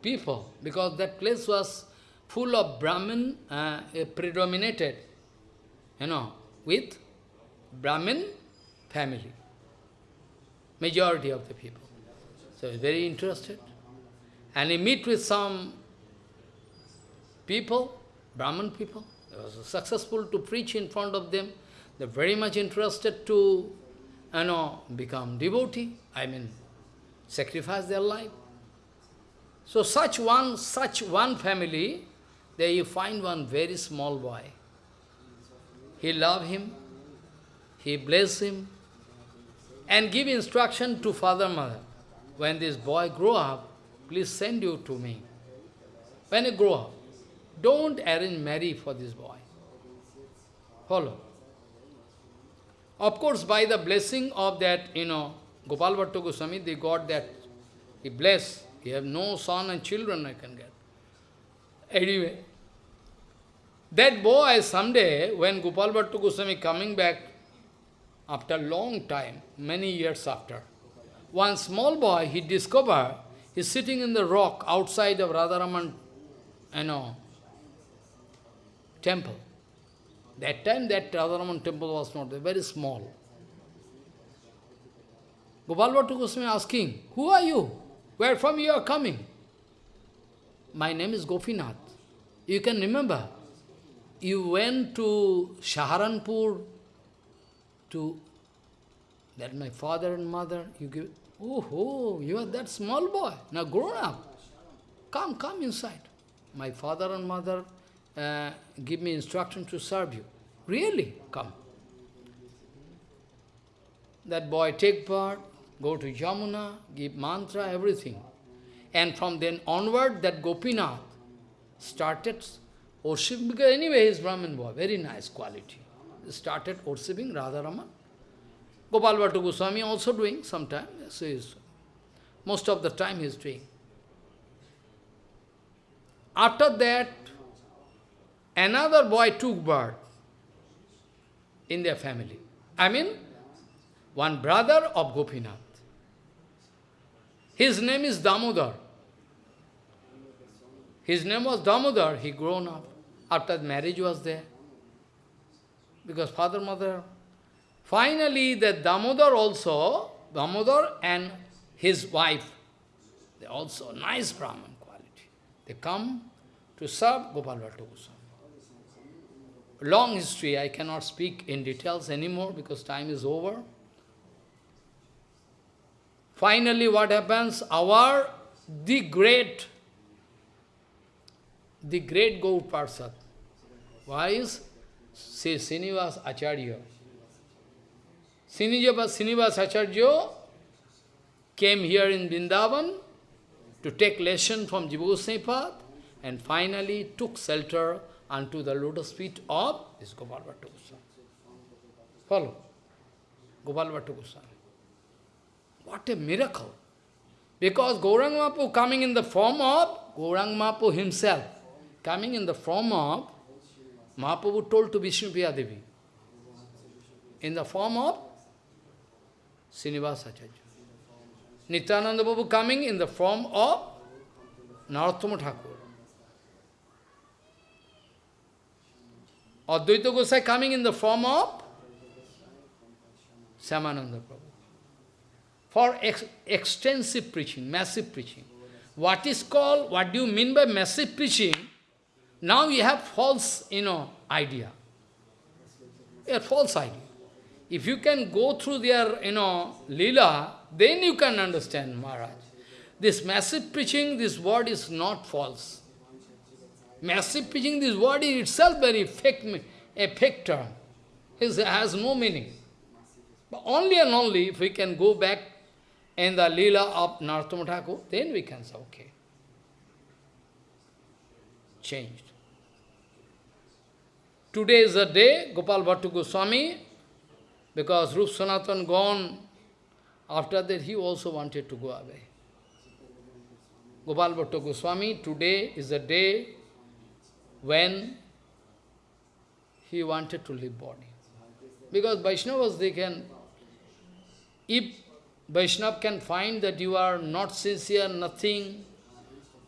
people, because that place was full of Brahmin, uh, predominated, you know, with Brahmin family. Majority of the people. So he's very interested. And he meet with some people, Brahmin people. He was successful to preach in front of them. They're very much interested to, you know, become devotee. I mean, sacrifice their life. So such one, such one family, there you find one very small boy. He love him, he bless him, and give instruction to father, mother. When this boy grow up, please send you to me. When he grow up, don't arrange marry for this boy. Follow. Of course, by the blessing of that, you know, Gopal Bhattu Goswami, they got that, he blessed. He have no son and children I can get. Anyway, that boy someday, when Gopal Bhattu Goswami coming back after long time, many years after. One small boy, he discovered, he's sitting in the rock outside of Radharaman, you know, temple. That time that Radharaman temple was not there, very small. Gopal Bhattu Goswami asking, who are you? Where from you are coming? My name is Gopinath. You can remember, you went to Saharanpur to that my father and mother, you give, oh, oh, you are that small boy, now grown up. Come, come inside. My father and mother uh, give me instruction to serve you. Really? Come. That boy take part, go to Yamuna, give mantra, everything. And from then onward, that Gopinath started worshipping, because anyway he is Brahmin boy, very nice quality started worshipping Radharaman. Gopal Bhattu Goswami also doing sometime. Yes, is, most of the time he is doing. After that, another boy took birth. in their family. I mean, one brother of Gopinath. His name is Damodar. His name was Damodar. He grown up. After marriage was there. Because father, mother. Finally, the Damodar also, Damodar and his wife, they also nice Brahman quality. They come to serve Gopal Goswami. Long history, I cannot speak in details anymore because time is over. Finally, what happens? Our, the great, the great Gaur why is say Srinivas Acharya. Srinivas Acharya came here in Vrindavan to take lesson from Goswami and finally took shelter unto the lotus feet of this Gopal Bhatta Goswami. Follow? Gopal Bhatta Goswami. What a miracle! Because Gaurang Mahaprabhu coming in the form of Gaurang Mahaprabhu himself, coming in the form of Mahaprabhu told to Vishnu Devi, in the form of Srinivasa Acharya. Nityananda Prabhu coming in the form of Narottama Thakur. Advaita Gosai coming in the form of Shyamananda Prabhu. For ex extensive preaching, massive preaching. What is called, what do you mean by massive preaching? Now you have false, you know, idea. A false idea. If you can go through their, you know, lila, then you can understand Maharaj. This massive preaching, this word is not false. Massive preaching, this word is itself very fake, a fake term. It has no meaning. But only and only if we can go back in the lila of Narottama Thakur, then we can say, okay. Changed. Today is the day, Gopal Bhattu Goswami, because Rup Sanatan gone, after that he also wanted to go away. Gopal Bhattu Goswami, today is the day when he wanted to leave body. Because Vaishnavas, they can, if Vaishnav can find that you are not sincere, nothing,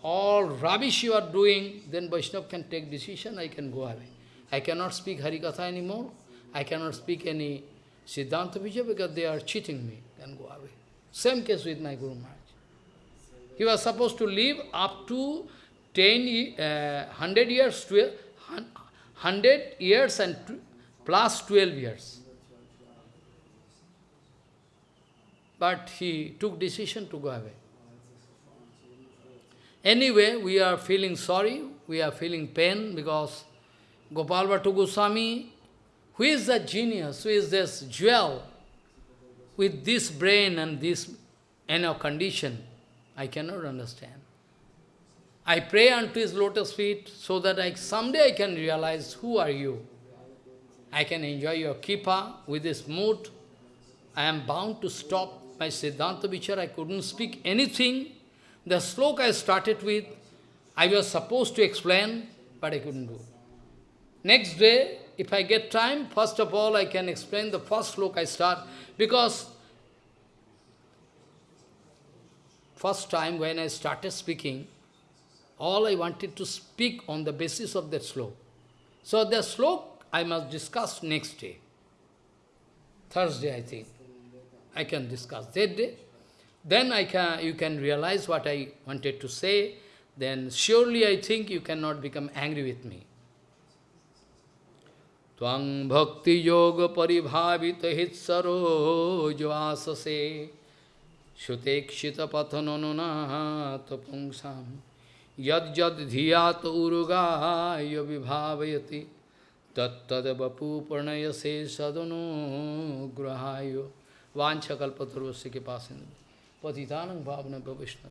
all rubbish you are doing, then Vaishnav can take decision, I can go away. I cannot speak Harikatha anymore. I cannot speak any Siddhanta Vichar because they are cheating me, then go away. Same case with my Guru Maharaj. He was supposed to live up to 10, uh, 100 years, 12, 100 years and plus 12 years. But he took decision to go away. Anyway, we are feeling sorry, we are feeling pain because Gopal Bhattu Goswami, who is the genius, who is this jewel, with this brain and this inner condition, I cannot understand. I pray unto his lotus feet so that I someday I can realize who are you. I can enjoy your kripa with this mood. I am bound to stop my Siddhanta Vichar. I couldn't speak anything. The sloka I started with, I was supposed to explain, but I couldn't do. Next day, if I get time, first of all, I can explain the first sloka I start, because first time when I started speaking, all I wanted to speak on the basis of that sloka. So the sloka I must discuss next day. Thursday, I think. I can discuss that day. Then I can, you can realize what I wanted to say. Then surely I think you cannot become angry with me. Tvang bhakti yoga paribhavita hitsaro jvasase shutekshita pathananunata यद यद धिया तो उगाय विभावयति तत्द बपू प्रणय से सदनो ग्रहाय वांछकल्पतुर्वश्य के पास पतितान भावना भविष्य